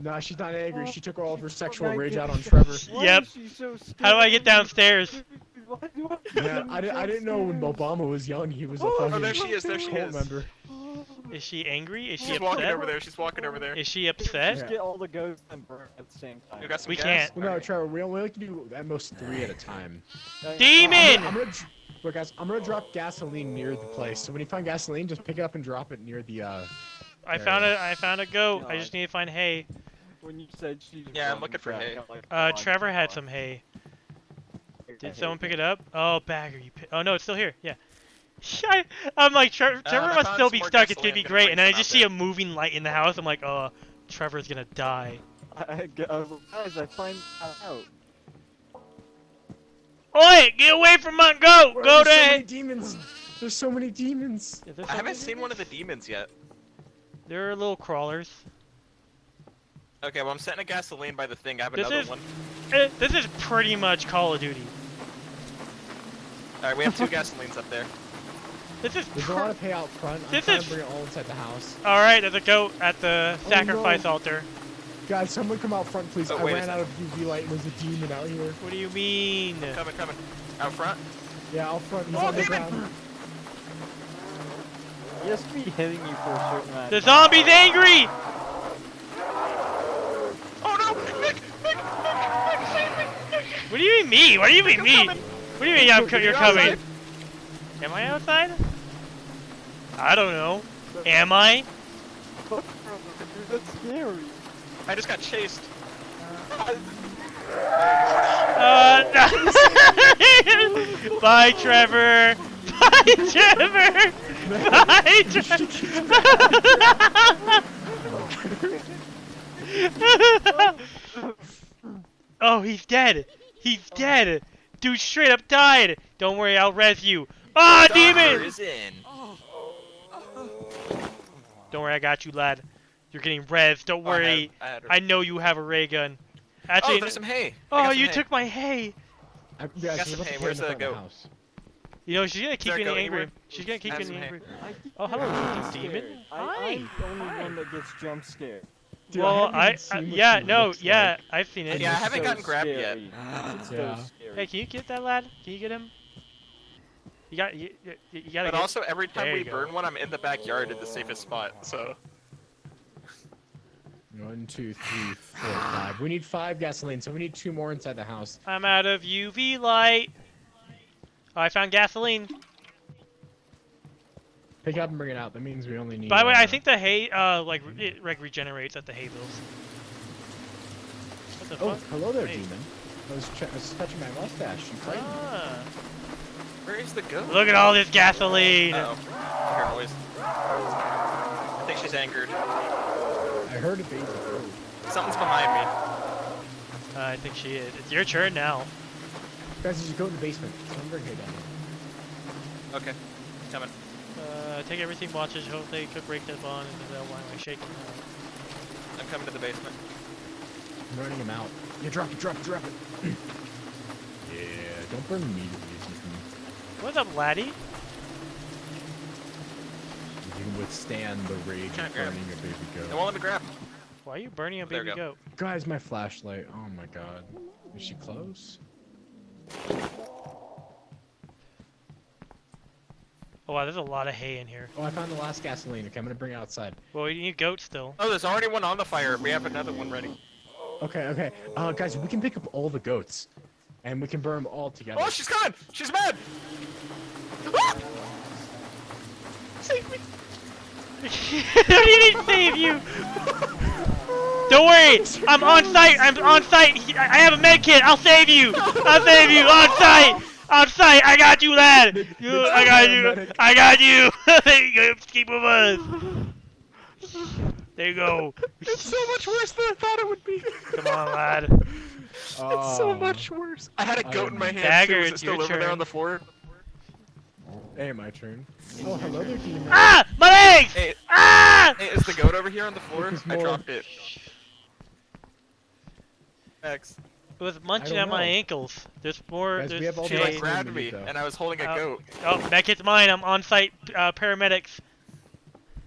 [SPEAKER 3] Nah, she's not angry. She took all of her sexual rage out on Trevor.
[SPEAKER 6] why
[SPEAKER 2] Yep.
[SPEAKER 6] so
[SPEAKER 2] How do I get downstairs?
[SPEAKER 6] Why I
[SPEAKER 3] Yeah, I, I didn't know when Obama was young he was a
[SPEAKER 6] Oh,
[SPEAKER 3] fucking
[SPEAKER 4] Oh, there she is. There she
[SPEAKER 3] cult
[SPEAKER 4] is.
[SPEAKER 3] member.
[SPEAKER 2] Is she angry? Is she
[SPEAKER 4] She's walking
[SPEAKER 2] upset?
[SPEAKER 4] over there. She's walking over there.
[SPEAKER 2] Is she upset?
[SPEAKER 6] Just get all the ghosts and burn at the same time.
[SPEAKER 4] You got some
[SPEAKER 2] We
[SPEAKER 4] gas?
[SPEAKER 2] can't.
[SPEAKER 3] Well, no, Trevor, we only can do at most three at a time.
[SPEAKER 6] Uh,
[SPEAKER 2] Demon!
[SPEAKER 3] I'm gonna, look, guys, I'm gonna drop gasoline near the place. So when you find gasoline, just pick it up and drop it near the. uh...
[SPEAKER 2] I found a I found a goat. I just need to find hay.
[SPEAKER 6] When you said she.
[SPEAKER 4] Yeah, I'm looking for
[SPEAKER 6] back,
[SPEAKER 4] hay.
[SPEAKER 6] Like,
[SPEAKER 2] Uh, Trevor had some hay. Did someone pick it up? Oh, bagger, you. Pi- oh no, it's still here. Yeah. I, I'm like, Tre- Trevor
[SPEAKER 4] I
[SPEAKER 2] must still be stuck. It's gonna be
[SPEAKER 4] Gonna
[SPEAKER 2] great. And then I just
[SPEAKER 4] out
[SPEAKER 2] see a moving light in the house. I'm like, oh, Trevor's gonna die.
[SPEAKER 6] I, I, uh, guys, I find out.
[SPEAKER 2] Oi, get away from my goat!
[SPEAKER 3] Bro,
[SPEAKER 2] Go
[SPEAKER 3] there's so many demons. There's so many demons.
[SPEAKER 2] Is there
[SPEAKER 4] I haven't
[SPEAKER 2] something?
[SPEAKER 4] seen one of the demons yet.
[SPEAKER 2] They're little crawlers.
[SPEAKER 4] Okay, well I'm setting a gasoline by the thing. I have
[SPEAKER 2] This
[SPEAKER 4] another
[SPEAKER 2] is-
[SPEAKER 4] one.
[SPEAKER 2] Eh, This is pretty much Call of Duty.
[SPEAKER 4] Alright, we have two gasolines up there.
[SPEAKER 2] This is.
[SPEAKER 3] There's a lot of hay out front. I'm
[SPEAKER 2] This is-
[SPEAKER 3] to bring it all inside the house.
[SPEAKER 2] All right, there's a goat at the
[SPEAKER 3] Oh,
[SPEAKER 2] sacrifice
[SPEAKER 3] no.
[SPEAKER 2] altar.
[SPEAKER 3] Guys, someone come out front, please.
[SPEAKER 4] Oh,
[SPEAKER 3] I ran out of UV light and there's a demon out here.
[SPEAKER 2] What do you mean?
[SPEAKER 4] Coming, coming. Out front.
[SPEAKER 3] Yeah, out front. He's
[SPEAKER 4] Oh,
[SPEAKER 3] on the ground.
[SPEAKER 6] He has to be hitting you for a certain amount.
[SPEAKER 2] The zombie's angry!
[SPEAKER 4] Oh no! Nick! Nick! Nick! Nick! Save me! Nick!
[SPEAKER 2] What do you mean me? What do you mean
[SPEAKER 4] I'm
[SPEAKER 2] me?
[SPEAKER 4] coming.
[SPEAKER 2] What do you mean I'm co- you're coming? Am I outside? I don't know. Am I?
[SPEAKER 6] That's scary.
[SPEAKER 4] I just got chased.
[SPEAKER 2] Uh, no. Bye, Trevor. Bye, Trevor. Bye, Trevor. oh, he's dead. He's dead. Dude straight up died. Don't worry, I'll res you. Ah,
[SPEAKER 4] Doctor
[SPEAKER 2] demon!
[SPEAKER 4] is in.
[SPEAKER 2] Don't worry, I got you, lad. You're getting res. Don't
[SPEAKER 4] Oh, I had-
[SPEAKER 2] worry.
[SPEAKER 4] I had.
[SPEAKER 2] I know you have a ray gun.
[SPEAKER 4] Oh,
[SPEAKER 2] Actually,
[SPEAKER 4] there's some hay.
[SPEAKER 2] Oh,
[SPEAKER 4] some
[SPEAKER 2] you
[SPEAKER 4] hay.
[SPEAKER 2] took my hay.
[SPEAKER 3] I, yeah,
[SPEAKER 4] Got
[SPEAKER 3] she's
[SPEAKER 4] some hay. Where's
[SPEAKER 3] the
[SPEAKER 4] the goat?
[SPEAKER 3] house.
[SPEAKER 2] You know, she's gonna keep
[SPEAKER 4] there a
[SPEAKER 2] getting
[SPEAKER 4] goat
[SPEAKER 2] angry.
[SPEAKER 4] anywhere?
[SPEAKER 2] She's gonna keep
[SPEAKER 4] I
[SPEAKER 2] getting angry. Oh, hello, demon.
[SPEAKER 6] scared.
[SPEAKER 2] Hi.
[SPEAKER 6] I, I'm the only
[SPEAKER 2] Hi.
[SPEAKER 6] one that gets jump scared.
[SPEAKER 3] Dude,
[SPEAKER 2] well, I, I yeah, no, yeah,
[SPEAKER 3] like.
[SPEAKER 2] I've seen it.
[SPEAKER 4] Yeah, I haven't
[SPEAKER 6] so
[SPEAKER 4] gotten grabbed
[SPEAKER 6] scary.
[SPEAKER 4] yet.
[SPEAKER 6] Ah, it's
[SPEAKER 3] Yeah.
[SPEAKER 6] so scary.
[SPEAKER 2] Hey, can you get that lad? Can you get him? You got, you, you, you gotta
[SPEAKER 4] But
[SPEAKER 2] get.
[SPEAKER 4] also, every time
[SPEAKER 2] There
[SPEAKER 4] we
[SPEAKER 2] you go.
[SPEAKER 4] burn one, I'm in the backyard at the safest spot. So
[SPEAKER 3] One, two, three, four, five. We need five gasoline, so we need two more inside the house.
[SPEAKER 2] I'm out of UV light. Oh, I found gasoline.
[SPEAKER 3] Pick up and bring it out. That means we only need.
[SPEAKER 2] By the way, I
[SPEAKER 3] uh,
[SPEAKER 2] think the hay, uh, like, re- it like regenerates at the hay bills. What the
[SPEAKER 3] Oh,
[SPEAKER 2] fuck?
[SPEAKER 3] hello there,
[SPEAKER 2] Hey.
[SPEAKER 3] demon. I was, I was touching my mustache. You frightened me.
[SPEAKER 2] Ah.
[SPEAKER 4] where is the goat?
[SPEAKER 2] Look at all this gasoline.
[SPEAKER 4] Uh oh, I hear noise. I think she's angered.
[SPEAKER 3] I heard a baby goat.
[SPEAKER 4] Something's behind me.
[SPEAKER 2] Uh, I think she is. It's your turn now.
[SPEAKER 3] Guys, just go in the basement. Someone bring hay down.
[SPEAKER 4] Okay, coming.
[SPEAKER 2] Uh, take everything, watches, hope they could break that bond, and then why am I shaking?
[SPEAKER 4] I'm coming to the basement.
[SPEAKER 3] I'm running him out. Yeah, drop it, drop it, drop it. yeah, don't burn me to the basement.
[SPEAKER 2] What's up, laddie?
[SPEAKER 3] You can withstand the rage
[SPEAKER 4] Can't
[SPEAKER 3] of burning a baby
[SPEAKER 4] They
[SPEAKER 3] goat.
[SPEAKER 4] won't let me grab.
[SPEAKER 2] Why are you burning a baby
[SPEAKER 4] go.
[SPEAKER 2] goat?
[SPEAKER 3] Guys, my flashlight. Oh my god. Is she close?
[SPEAKER 2] Oh wow, there's a lot of hay in here.
[SPEAKER 3] Oh, I found the last gasoline. Okay, I'm gonna bring it outside.
[SPEAKER 2] Well, you need goats still.
[SPEAKER 4] Oh, there's already one on the fire. We have another one ready.
[SPEAKER 3] Okay, okay. Uh, guys, we can pick up all the goats, and we can burn them all together.
[SPEAKER 4] Oh, she's coming! She's mad! Ah! Save me!
[SPEAKER 2] I don't even save you. Don't worry, I'm on site. I'm on site. I I have a med kit. I'll save you. I'll save you on site. On site. I got you, lad. You, I got you. I got you. there you go. Keep with us. There you go.
[SPEAKER 4] It's so much worse than I thought it would be.
[SPEAKER 2] Come on, lad.
[SPEAKER 4] It's so
[SPEAKER 3] Oh.
[SPEAKER 4] much worse. I had a goat in my hand.
[SPEAKER 2] Dagger,
[SPEAKER 4] too. Is it
[SPEAKER 2] it's
[SPEAKER 4] still
[SPEAKER 2] your
[SPEAKER 4] over there
[SPEAKER 2] turn.
[SPEAKER 4] on the floor?
[SPEAKER 3] Hey, my turn. Oh, hello there, demon.
[SPEAKER 2] Ah, my legs.
[SPEAKER 4] Hey,
[SPEAKER 2] Ah.
[SPEAKER 4] hey, is the goat over here on the floor? I dropped it. X.
[SPEAKER 2] It was munching
[SPEAKER 3] don't
[SPEAKER 2] at my ankles. There's more.
[SPEAKER 3] Guys, we
[SPEAKER 2] there's
[SPEAKER 3] have all
[SPEAKER 4] She
[SPEAKER 3] the
[SPEAKER 4] like
[SPEAKER 2] Jay.
[SPEAKER 3] Jay.
[SPEAKER 4] grabbed me, and I was holding a
[SPEAKER 2] Oh.
[SPEAKER 4] goat.
[SPEAKER 2] Oh, that kid's mine. I'm on-site uh, paramedics.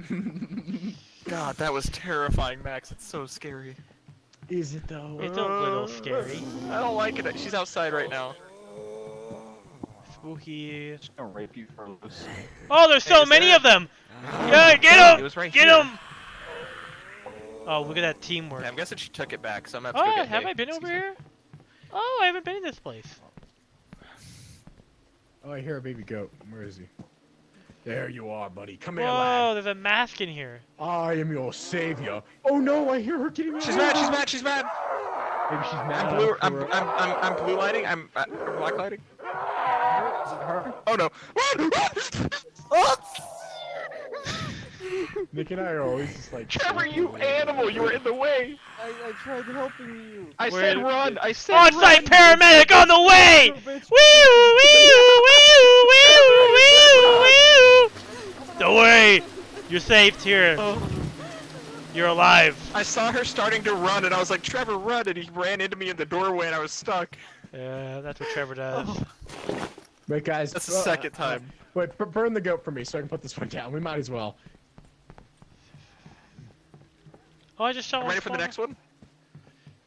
[SPEAKER 4] God, that was terrifying, Max. It's so scary.
[SPEAKER 3] Is it though?
[SPEAKER 2] It's a little scary.
[SPEAKER 4] I don't like it. She's outside right now.
[SPEAKER 2] Spooky.
[SPEAKER 6] Just gonna rape you for loose.
[SPEAKER 2] Oh, there's so
[SPEAKER 4] is
[SPEAKER 2] many
[SPEAKER 4] there-
[SPEAKER 2] of them. Yeah, get
[SPEAKER 4] It
[SPEAKER 2] him!
[SPEAKER 4] right
[SPEAKER 2] Get
[SPEAKER 4] here.
[SPEAKER 2] him! Oh, look at that teamwork.
[SPEAKER 4] Yeah, I'm guessing she took it back, so I'm gonna have to
[SPEAKER 2] Oh,
[SPEAKER 4] go get
[SPEAKER 2] have
[SPEAKER 4] Hay.
[SPEAKER 2] I been over
[SPEAKER 4] Excuse
[SPEAKER 2] here? Oh, I haven't been in this place.
[SPEAKER 3] Oh, I hear a baby goat. Where is he? There you are, buddy. Come here,
[SPEAKER 2] Whoa,
[SPEAKER 3] lad.
[SPEAKER 2] there's a mask in here.
[SPEAKER 3] I am your savior. Oh no, I hear her getting
[SPEAKER 4] She's mad. She's mad. She's mad.
[SPEAKER 3] Maybe she's mad.
[SPEAKER 4] I'm blue. I'm, I'm, I'm, I'm blue lighting. I'm uh, black lighting.
[SPEAKER 6] Is it her?
[SPEAKER 4] Oh no.
[SPEAKER 3] Nick and I are always just like.
[SPEAKER 4] Trevor, you animal! You were in the way.
[SPEAKER 6] I, I tried helping you.
[SPEAKER 4] I
[SPEAKER 2] Where-
[SPEAKER 4] said run. I said
[SPEAKER 2] On-site
[SPEAKER 4] run.
[SPEAKER 2] paramedic on the way!
[SPEAKER 6] You bitch.
[SPEAKER 2] Wee wee wee wee wee! Don't worry, you're saved here.
[SPEAKER 4] Oh.
[SPEAKER 2] You're alive.
[SPEAKER 4] I saw her starting to run, and I was like, Trevor, run! And he ran into me in the doorway, and I was stuck.
[SPEAKER 2] Yeah, that's what Trevor does.
[SPEAKER 3] Wait, guys.
[SPEAKER 4] That's the
[SPEAKER 3] uh,
[SPEAKER 4] second
[SPEAKER 3] uh,
[SPEAKER 4] time.
[SPEAKER 3] Wait, burn the goat for me so I can put this one down. We might as well.
[SPEAKER 2] Oh, I just shot
[SPEAKER 4] I'm ready for the next one.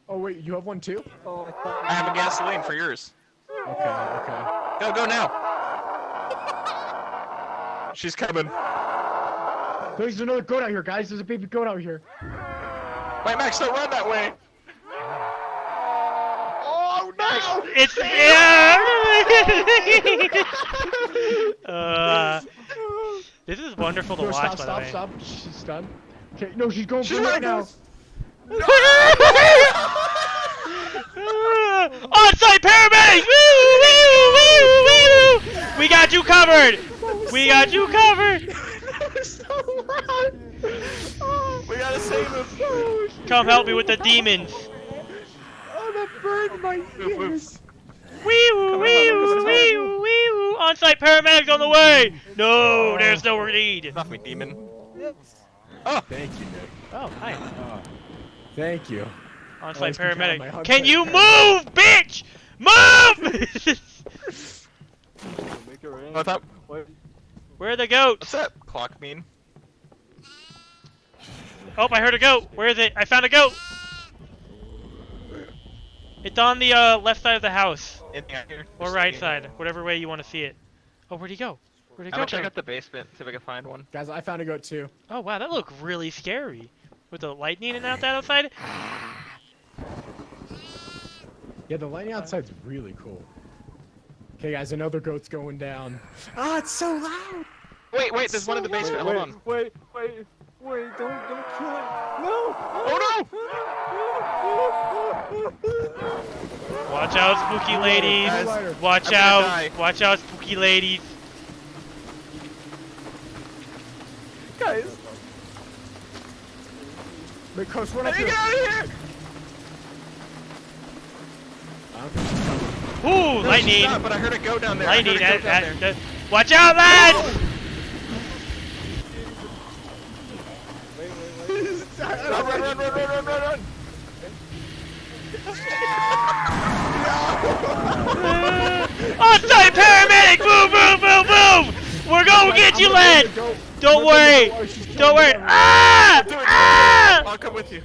[SPEAKER 3] Oh wait, you have one too?
[SPEAKER 6] Oh, I thought
[SPEAKER 4] I have a gasoline for yours.
[SPEAKER 3] Okay, okay.
[SPEAKER 4] Go, go now. She's coming.
[SPEAKER 3] There's another goat out here, guys. There's a baby goat out here.
[SPEAKER 4] Wait, Max, don't run that way. Oh no!
[SPEAKER 2] It's yeah. uh, this is wonderful to
[SPEAKER 3] No,
[SPEAKER 2] watch.
[SPEAKER 3] stop,
[SPEAKER 2] by the
[SPEAKER 3] stop,
[SPEAKER 2] way.
[SPEAKER 3] stop. She's stunned. Okay, no, she's going
[SPEAKER 4] She's
[SPEAKER 3] for
[SPEAKER 4] right
[SPEAKER 3] now.
[SPEAKER 2] On-site paramedics! Woo, woo, woo, woo. We got you covered. We got you covered.
[SPEAKER 3] so loud.
[SPEAKER 4] We gotta save him.
[SPEAKER 2] Come help me with the demons.
[SPEAKER 3] Oh, that burned my ears.
[SPEAKER 2] Wee woo, wee woo, wee woo, wee woo. On-site paramedics on the way. No, there's no need.
[SPEAKER 4] Off me, demon.
[SPEAKER 3] Thank you, Nick.
[SPEAKER 2] Oh, hi.
[SPEAKER 3] Oh, thank you.
[SPEAKER 2] On-site
[SPEAKER 3] Always can count on my
[SPEAKER 2] paramedic.
[SPEAKER 3] on-site
[SPEAKER 2] Can you
[SPEAKER 3] paramedic.
[SPEAKER 2] move, bitch? Move!
[SPEAKER 6] What's up? in.
[SPEAKER 4] Oh, I thought,
[SPEAKER 6] Wait,
[SPEAKER 2] Where are the goats?
[SPEAKER 4] what's up, clock mean?
[SPEAKER 2] Oh, I heard a goat. Where is it? I found a goat. It's on the uh, left side of the house,
[SPEAKER 4] Anything out here?
[SPEAKER 2] or right side, whatever way you want to see it. Oh, where'd he go? Where'd he
[SPEAKER 4] I'm
[SPEAKER 2] go?
[SPEAKER 4] gonna check out the basement, see if I can find one.
[SPEAKER 3] Guys, I found a goat too.
[SPEAKER 2] Oh wow, that looked really scary. With the lightning and out that outside.
[SPEAKER 3] Yeah, the lighting outside's really cool. Okay, guys, another goat's going down. Ah, it's so loud.
[SPEAKER 4] Wait, wait, there's one in the basement.
[SPEAKER 6] wait,
[SPEAKER 4] Hold on.
[SPEAKER 6] wait, wait, wait, don't, don't kill it. No!
[SPEAKER 4] Oh no!
[SPEAKER 2] Watch out, spooky ladies. Watch out. Watch out, spooky ladies.
[SPEAKER 6] Guys,
[SPEAKER 3] Wait, Coach, run up
[SPEAKER 4] Hey,
[SPEAKER 3] here.
[SPEAKER 4] get out of here!
[SPEAKER 3] I don't think she's coming.
[SPEAKER 2] Ooh,
[SPEAKER 4] No,
[SPEAKER 2] lightning.
[SPEAKER 4] not, but I heard it go down there.
[SPEAKER 2] Lightning.
[SPEAKER 4] heard go down
[SPEAKER 2] that,
[SPEAKER 4] there.
[SPEAKER 2] that- Watch out, lads!
[SPEAKER 6] wait, wait, wait.
[SPEAKER 4] Run, run, run, run, run, run, run, run!
[SPEAKER 2] On-site paramedic! Boom, boom, boom, boom! We're gonna get you, lad!
[SPEAKER 3] I'm gonna
[SPEAKER 2] Don't
[SPEAKER 3] go-
[SPEAKER 2] worry!
[SPEAKER 3] She's killing
[SPEAKER 2] Don't worry! Ah!
[SPEAKER 4] Do it, do it.
[SPEAKER 2] Ah!
[SPEAKER 4] I'll come with you.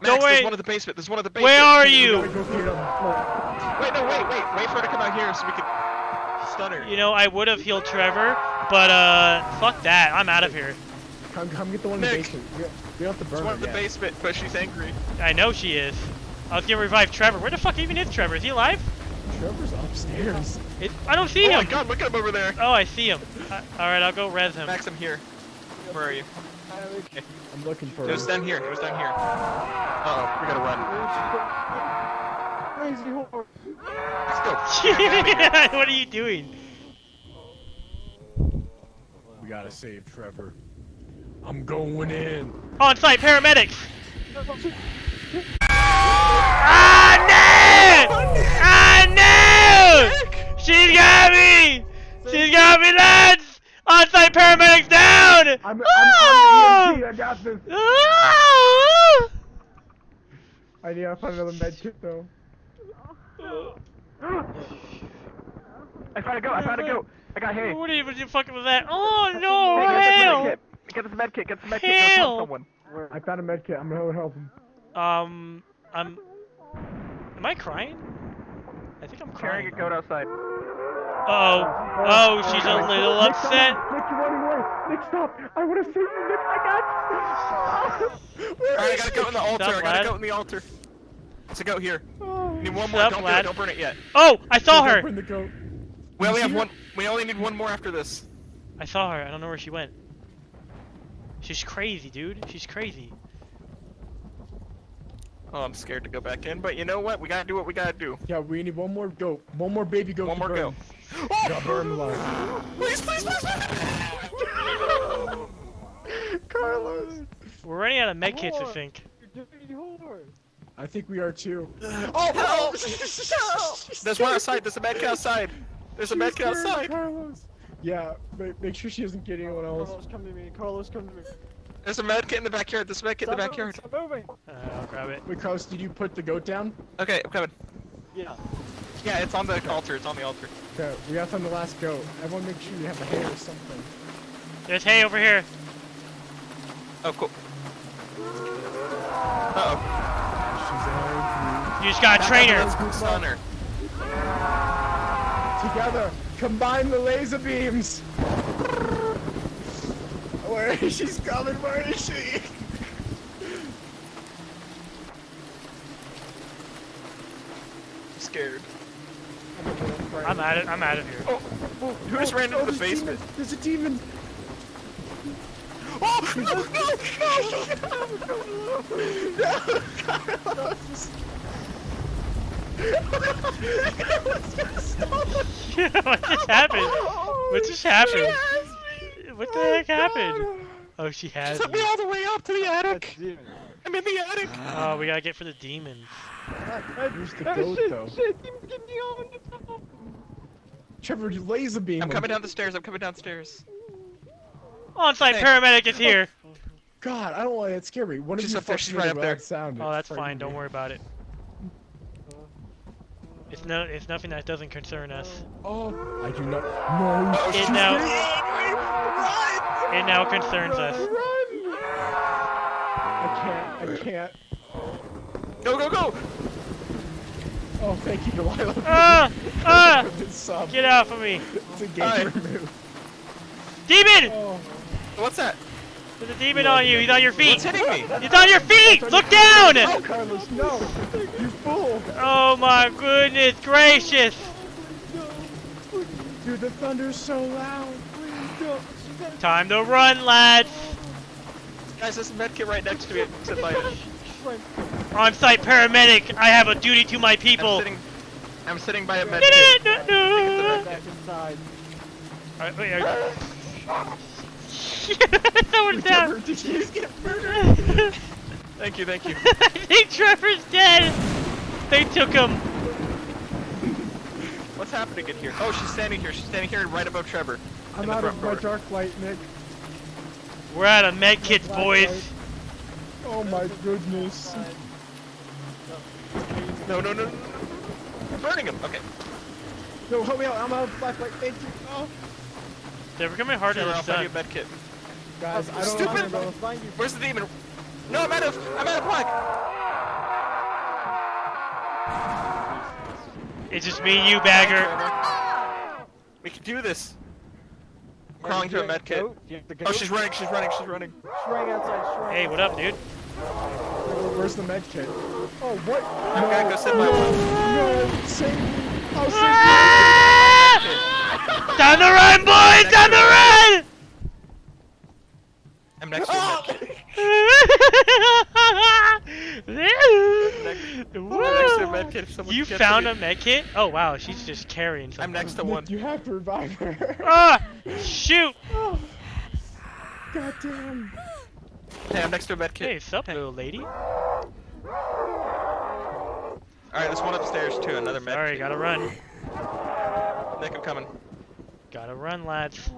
[SPEAKER 4] Max,
[SPEAKER 2] Don't worry.
[SPEAKER 4] there's one in the basement. There's one in the basement.
[SPEAKER 2] Where are you?
[SPEAKER 3] gotta go get him.
[SPEAKER 4] Wait, no, wait, wait. Wait for her to come out here so we can stun her.
[SPEAKER 2] You know, I would have healed Trevor, but uh, fuck that. I'm out of here.
[SPEAKER 3] Come, come get the one in the basement. We, we don't have to burn
[SPEAKER 4] There's one in
[SPEAKER 3] her
[SPEAKER 4] the
[SPEAKER 3] yet.
[SPEAKER 4] basement, but she's angry.
[SPEAKER 2] I know she is. I was gonna revive Trevor. Where the fuck even is Trevor? Is he alive?
[SPEAKER 3] Trevor's upstairs.
[SPEAKER 2] It, I don't see
[SPEAKER 4] oh
[SPEAKER 2] him.
[SPEAKER 4] Oh my god, look at him over there.
[SPEAKER 2] Oh, I see him. Uh, all right, I'll go res him.
[SPEAKER 4] Max, I'm here. Where are you?
[SPEAKER 3] I'm looking for
[SPEAKER 4] It was down here. It was down here. Uh oh, we gotta run.
[SPEAKER 6] Crazy horse.
[SPEAKER 4] Let's go.
[SPEAKER 2] what are you doing?
[SPEAKER 3] We gotta save Trevor. I'm going in.
[SPEAKER 2] On-site paramedics. Ah no! Ah no! She's got me! She's got me, lads! On-site paramedics down!
[SPEAKER 3] I'm, I'm,
[SPEAKER 2] Ah!
[SPEAKER 3] I'm EMT. I got this.
[SPEAKER 2] Ah!
[SPEAKER 6] I need to find another med kit though. I found a goat. I found a goat. I got hay.
[SPEAKER 2] What even you fucking was that? Oh no,
[SPEAKER 6] Hey, get this
[SPEAKER 2] hell!
[SPEAKER 6] med kit. Get this med kit. Get this med kit. Go
[SPEAKER 2] Hell!
[SPEAKER 6] help someone. I found a med kit. I'm gonna help him.
[SPEAKER 2] Um, I'm. Am I crying? I think I'm
[SPEAKER 6] Carrying
[SPEAKER 2] crying.
[SPEAKER 6] a goat outside.
[SPEAKER 2] Oh. Oh, she's a little
[SPEAKER 6] Nick,
[SPEAKER 2] upset.
[SPEAKER 6] Nick, you're running away. Nick, stop. I want to save you, Nick. I got you.
[SPEAKER 3] Where
[SPEAKER 4] Alright, I gotta
[SPEAKER 3] go
[SPEAKER 4] goat in the altar.
[SPEAKER 2] Sup,
[SPEAKER 4] I gotta
[SPEAKER 2] lad?
[SPEAKER 4] goat in the altar. It's a goat here. Oh. Need one more.
[SPEAKER 2] Sup,
[SPEAKER 4] don't do it. Don't burn it yet.
[SPEAKER 2] Oh, I saw
[SPEAKER 3] Don't
[SPEAKER 2] her.
[SPEAKER 3] burn the goat.
[SPEAKER 4] We only have
[SPEAKER 3] her?
[SPEAKER 4] one. We only need one more after this.
[SPEAKER 2] I saw her. I don't know where she went. She's crazy, dude. She's crazy.
[SPEAKER 4] Oh, I'm scared to go back in, but you know what? We gotta do what we gotta do.
[SPEAKER 3] Yeah, we need one more goat. One more baby goat.
[SPEAKER 4] One more
[SPEAKER 3] burn.
[SPEAKER 4] goat.
[SPEAKER 3] Gotta burn them alive.
[SPEAKER 4] Please, please, please, please.
[SPEAKER 3] Carlos.
[SPEAKER 2] We're running out of med kits, I think.
[SPEAKER 6] You dirty whore.
[SPEAKER 3] I think we are too.
[SPEAKER 4] Oh, help! There's one outside. There's a med kit outside. There's a med kit outside.
[SPEAKER 3] Carlos. Yeah, make, make sure she doesn't get anyone else.
[SPEAKER 6] Carlos, come to me. Carlos, come to me.
[SPEAKER 4] There's a med kit in the backyard. There's a med kit in the backyard.
[SPEAKER 6] moving, Stop moving.
[SPEAKER 2] Uh, I'll grab it.
[SPEAKER 3] Wait, Carlos, did you put the goat down?
[SPEAKER 4] Okay, I'm coming.
[SPEAKER 6] Yeah.
[SPEAKER 4] Yeah, it's on the altar. It's on the altar.
[SPEAKER 3] Okay, we got to find the last goat. Everyone make sure you have a hair or something.
[SPEAKER 2] There's hay over here.
[SPEAKER 4] Oh, cool. Uh
[SPEAKER 3] She's
[SPEAKER 2] You just got a trainer.
[SPEAKER 4] oh. Stunner.
[SPEAKER 3] Together, combine the laser beams. Where is she's coming? Where is she?
[SPEAKER 4] I'm scared.
[SPEAKER 2] I'm out of. I'm out of here.
[SPEAKER 4] Oh, oh, who just oh, ran into
[SPEAKER 3] oh, the
[SPEAKER 4] basement?
[SPEAKER 3] demon. There's a demon.
[SPEAKER 4] Oh, no, no,
[SPEAKER 3] No, Carlos.
[SPEAKER 2] what just happened? What just happened? What the heck oh, happened? Oh, she has
[SPEAKER 4] Took me all the way up to the attic. I'm in the attic.
[SPEAKER 2] Oh, we gotta get for the demons.
[SPEAKER 3] Where's the goat,
[SPEAKER 6] shit,
[SPEAKER 3] though?
[SPEAKER 6] Shit, demon, get me on the top.
[SPEAKER 3] Trevor, you laser beam.
[SPEAKER 4] I'm coming down the stairs. I'm coming downstairs.
[SPEAKER 2] On-site
[SPEAKER 4] Hey.
[SPEAKER 2] paramedic is here.
[SPEAKER 3] God, I don't want that scare me. One
[SPEAKER 4] She's
[SPEAKER 3] of you
[SPEAKER 4] up there, she's right up there.
[SPEAKER 3] loud Sound.
[SPEAKER 2] Oh, that's fine. Don't worry about it. It's no. It's nothing that doesn't concern us.
[SPEAKER 3] Oh, I do not. No.
[SPEAKER 4] Oh,
[SPEAKER 2] It now.
[SPEAKER 3] Run!
[SPEAKER 2] It now concerns us.
[SPEAKER 3] Run! I can't. I can't.
[SPEAKER 4] Go, go, go!
[SPEAKER 3] Oh, thank you, Delilah.
[SPEAKER 2] Ah! Ah! Get off of me,
[SPEAKER 3] It's a
[SPEAKER 4] Hi.
[SPEAKER 3] game remove.
[SPEAKER 2] demon!
[SPEAKER 3] Oh.
[SPEAKER 4] What's that?
[SPEAKER 2] There's a demon on you. He's on your feet.
[SPEAKER 4] What's hitting me?
[SPEAKER 2] He's on your feet. Look down.
[SPEAKER 3] No, Carlos, no! You fool!
[SPEAKER 2] Oh my goodness gracious!
[SPEAKER 3] Dude, the thunder's so loud.
[SPEAKER 2] Time to run, lads.
[SPEAKER 4] Guys, there's a medkit right next to me. Sit by it.
[SPEAKER 2] On-site paramedic. I have a duty to my
[SPEAKER 4] I'm
[SPEAKER 2] people.
[SPEAKER 4] sitting. I'm sitting by a medkit.
[SPEAKER 2] no,
[SPEAKER 6] Back inside.
[SPEAKER 2] wait, are- Someone's
[SPEAKER 3] Trevor,
[SPEAKER 2] down.
[SPEAKER 3] did you just get murdered?
[SPEAKER 4] Thank you, thank you.
[SPEAKER 2] I think Trevor's dead. They took him.
[SPEAKER 4] What's happening in here? Oh, she's standing here. She's standing here right above Trevor.
[SPEAKER 3] I'm
[SPEAKER 4] in the
[SPEAKER 3] out
[SPEAKER 4] front
[SPEAKER 3] of my
[SPEAKER 4] door.
[SPEAKER 3] dark light, Nick.
[SPEAKER 2] We're out of med kits, boys.
[SPEAKER 3] light. Oh my goodness.
[SPEAKER 4] No, no, no, no. no. We're burning him. Okay.
[SPEAKER 3] No, help me out. I'm out of black light. Thank you. Oh.
[SPEAKER 2] They're becoming harder
[SPEAKER 4] Trevor,
[SPEAKER 2] to
[SPEAKER 4] I'll find you
[SPEAKER 2] stun.
[SPEAKER 4] a medkit.
[SPEAKER 3] Guys, I don't
[SPEAKER 4] Stupid.
[SPEAKER 3] know.
[SPEAKER 6] I'm gonna find you.
[SPEAKER 4] Where's the demon? No, I'm out of. I'm out of black.
[SPEAKER 2] It's just me and you, bagger.
[SPEAKER 4] We can do this. I'm crawling to a
[SPEAKER 6] Goat,
[SPEAKER 4] medkit.
[SPEAKER 6] goat, you have the
[SPEAKER 4] Oh, she's running. She's running. She's running.
[SPEAKER 6] Shrine outside, shrine.
[SPEAKER 2] Hey, what up, dude?
[SPEAKER 3] Where's the med kit? Oh, what?
[SPEAKER 4] I'm gonna go sit by
[SPEAKER 3] no,
[SPEAKER 4] one.
[SPEAKER 3] no, save me. I'll save
[SPEAKER 2] Ah! Time to run, boys! Time to run!
[SPEAKER 4] I'm next to a medkit. I'm next to a medkit. If someone
[SPEAKER 2] You found
[SPEAKER 4] me.
[SPEAKER 2] a medkit? Oh wow, she's just carrying something.
[SPEAKER 4] I'm next to one.
[SPEAKER 3] You have to revive her.
[SPEAKER 2] Ah! Shoot!
[SPEAKER 3] Oh. God damn.
[SPEAKER 4] Hey, I'm next to a medkit.
[SPEAKER 2] Hey, sup, little lady?
[SPEAKER 4] All right, there's one upstairs too. Another medkit.
[SPEAKER 2] Sorry, gotta run.
[SPEAKER 4] Nick, I'm coming.
[SPEAKER 2] Gotta run, lads.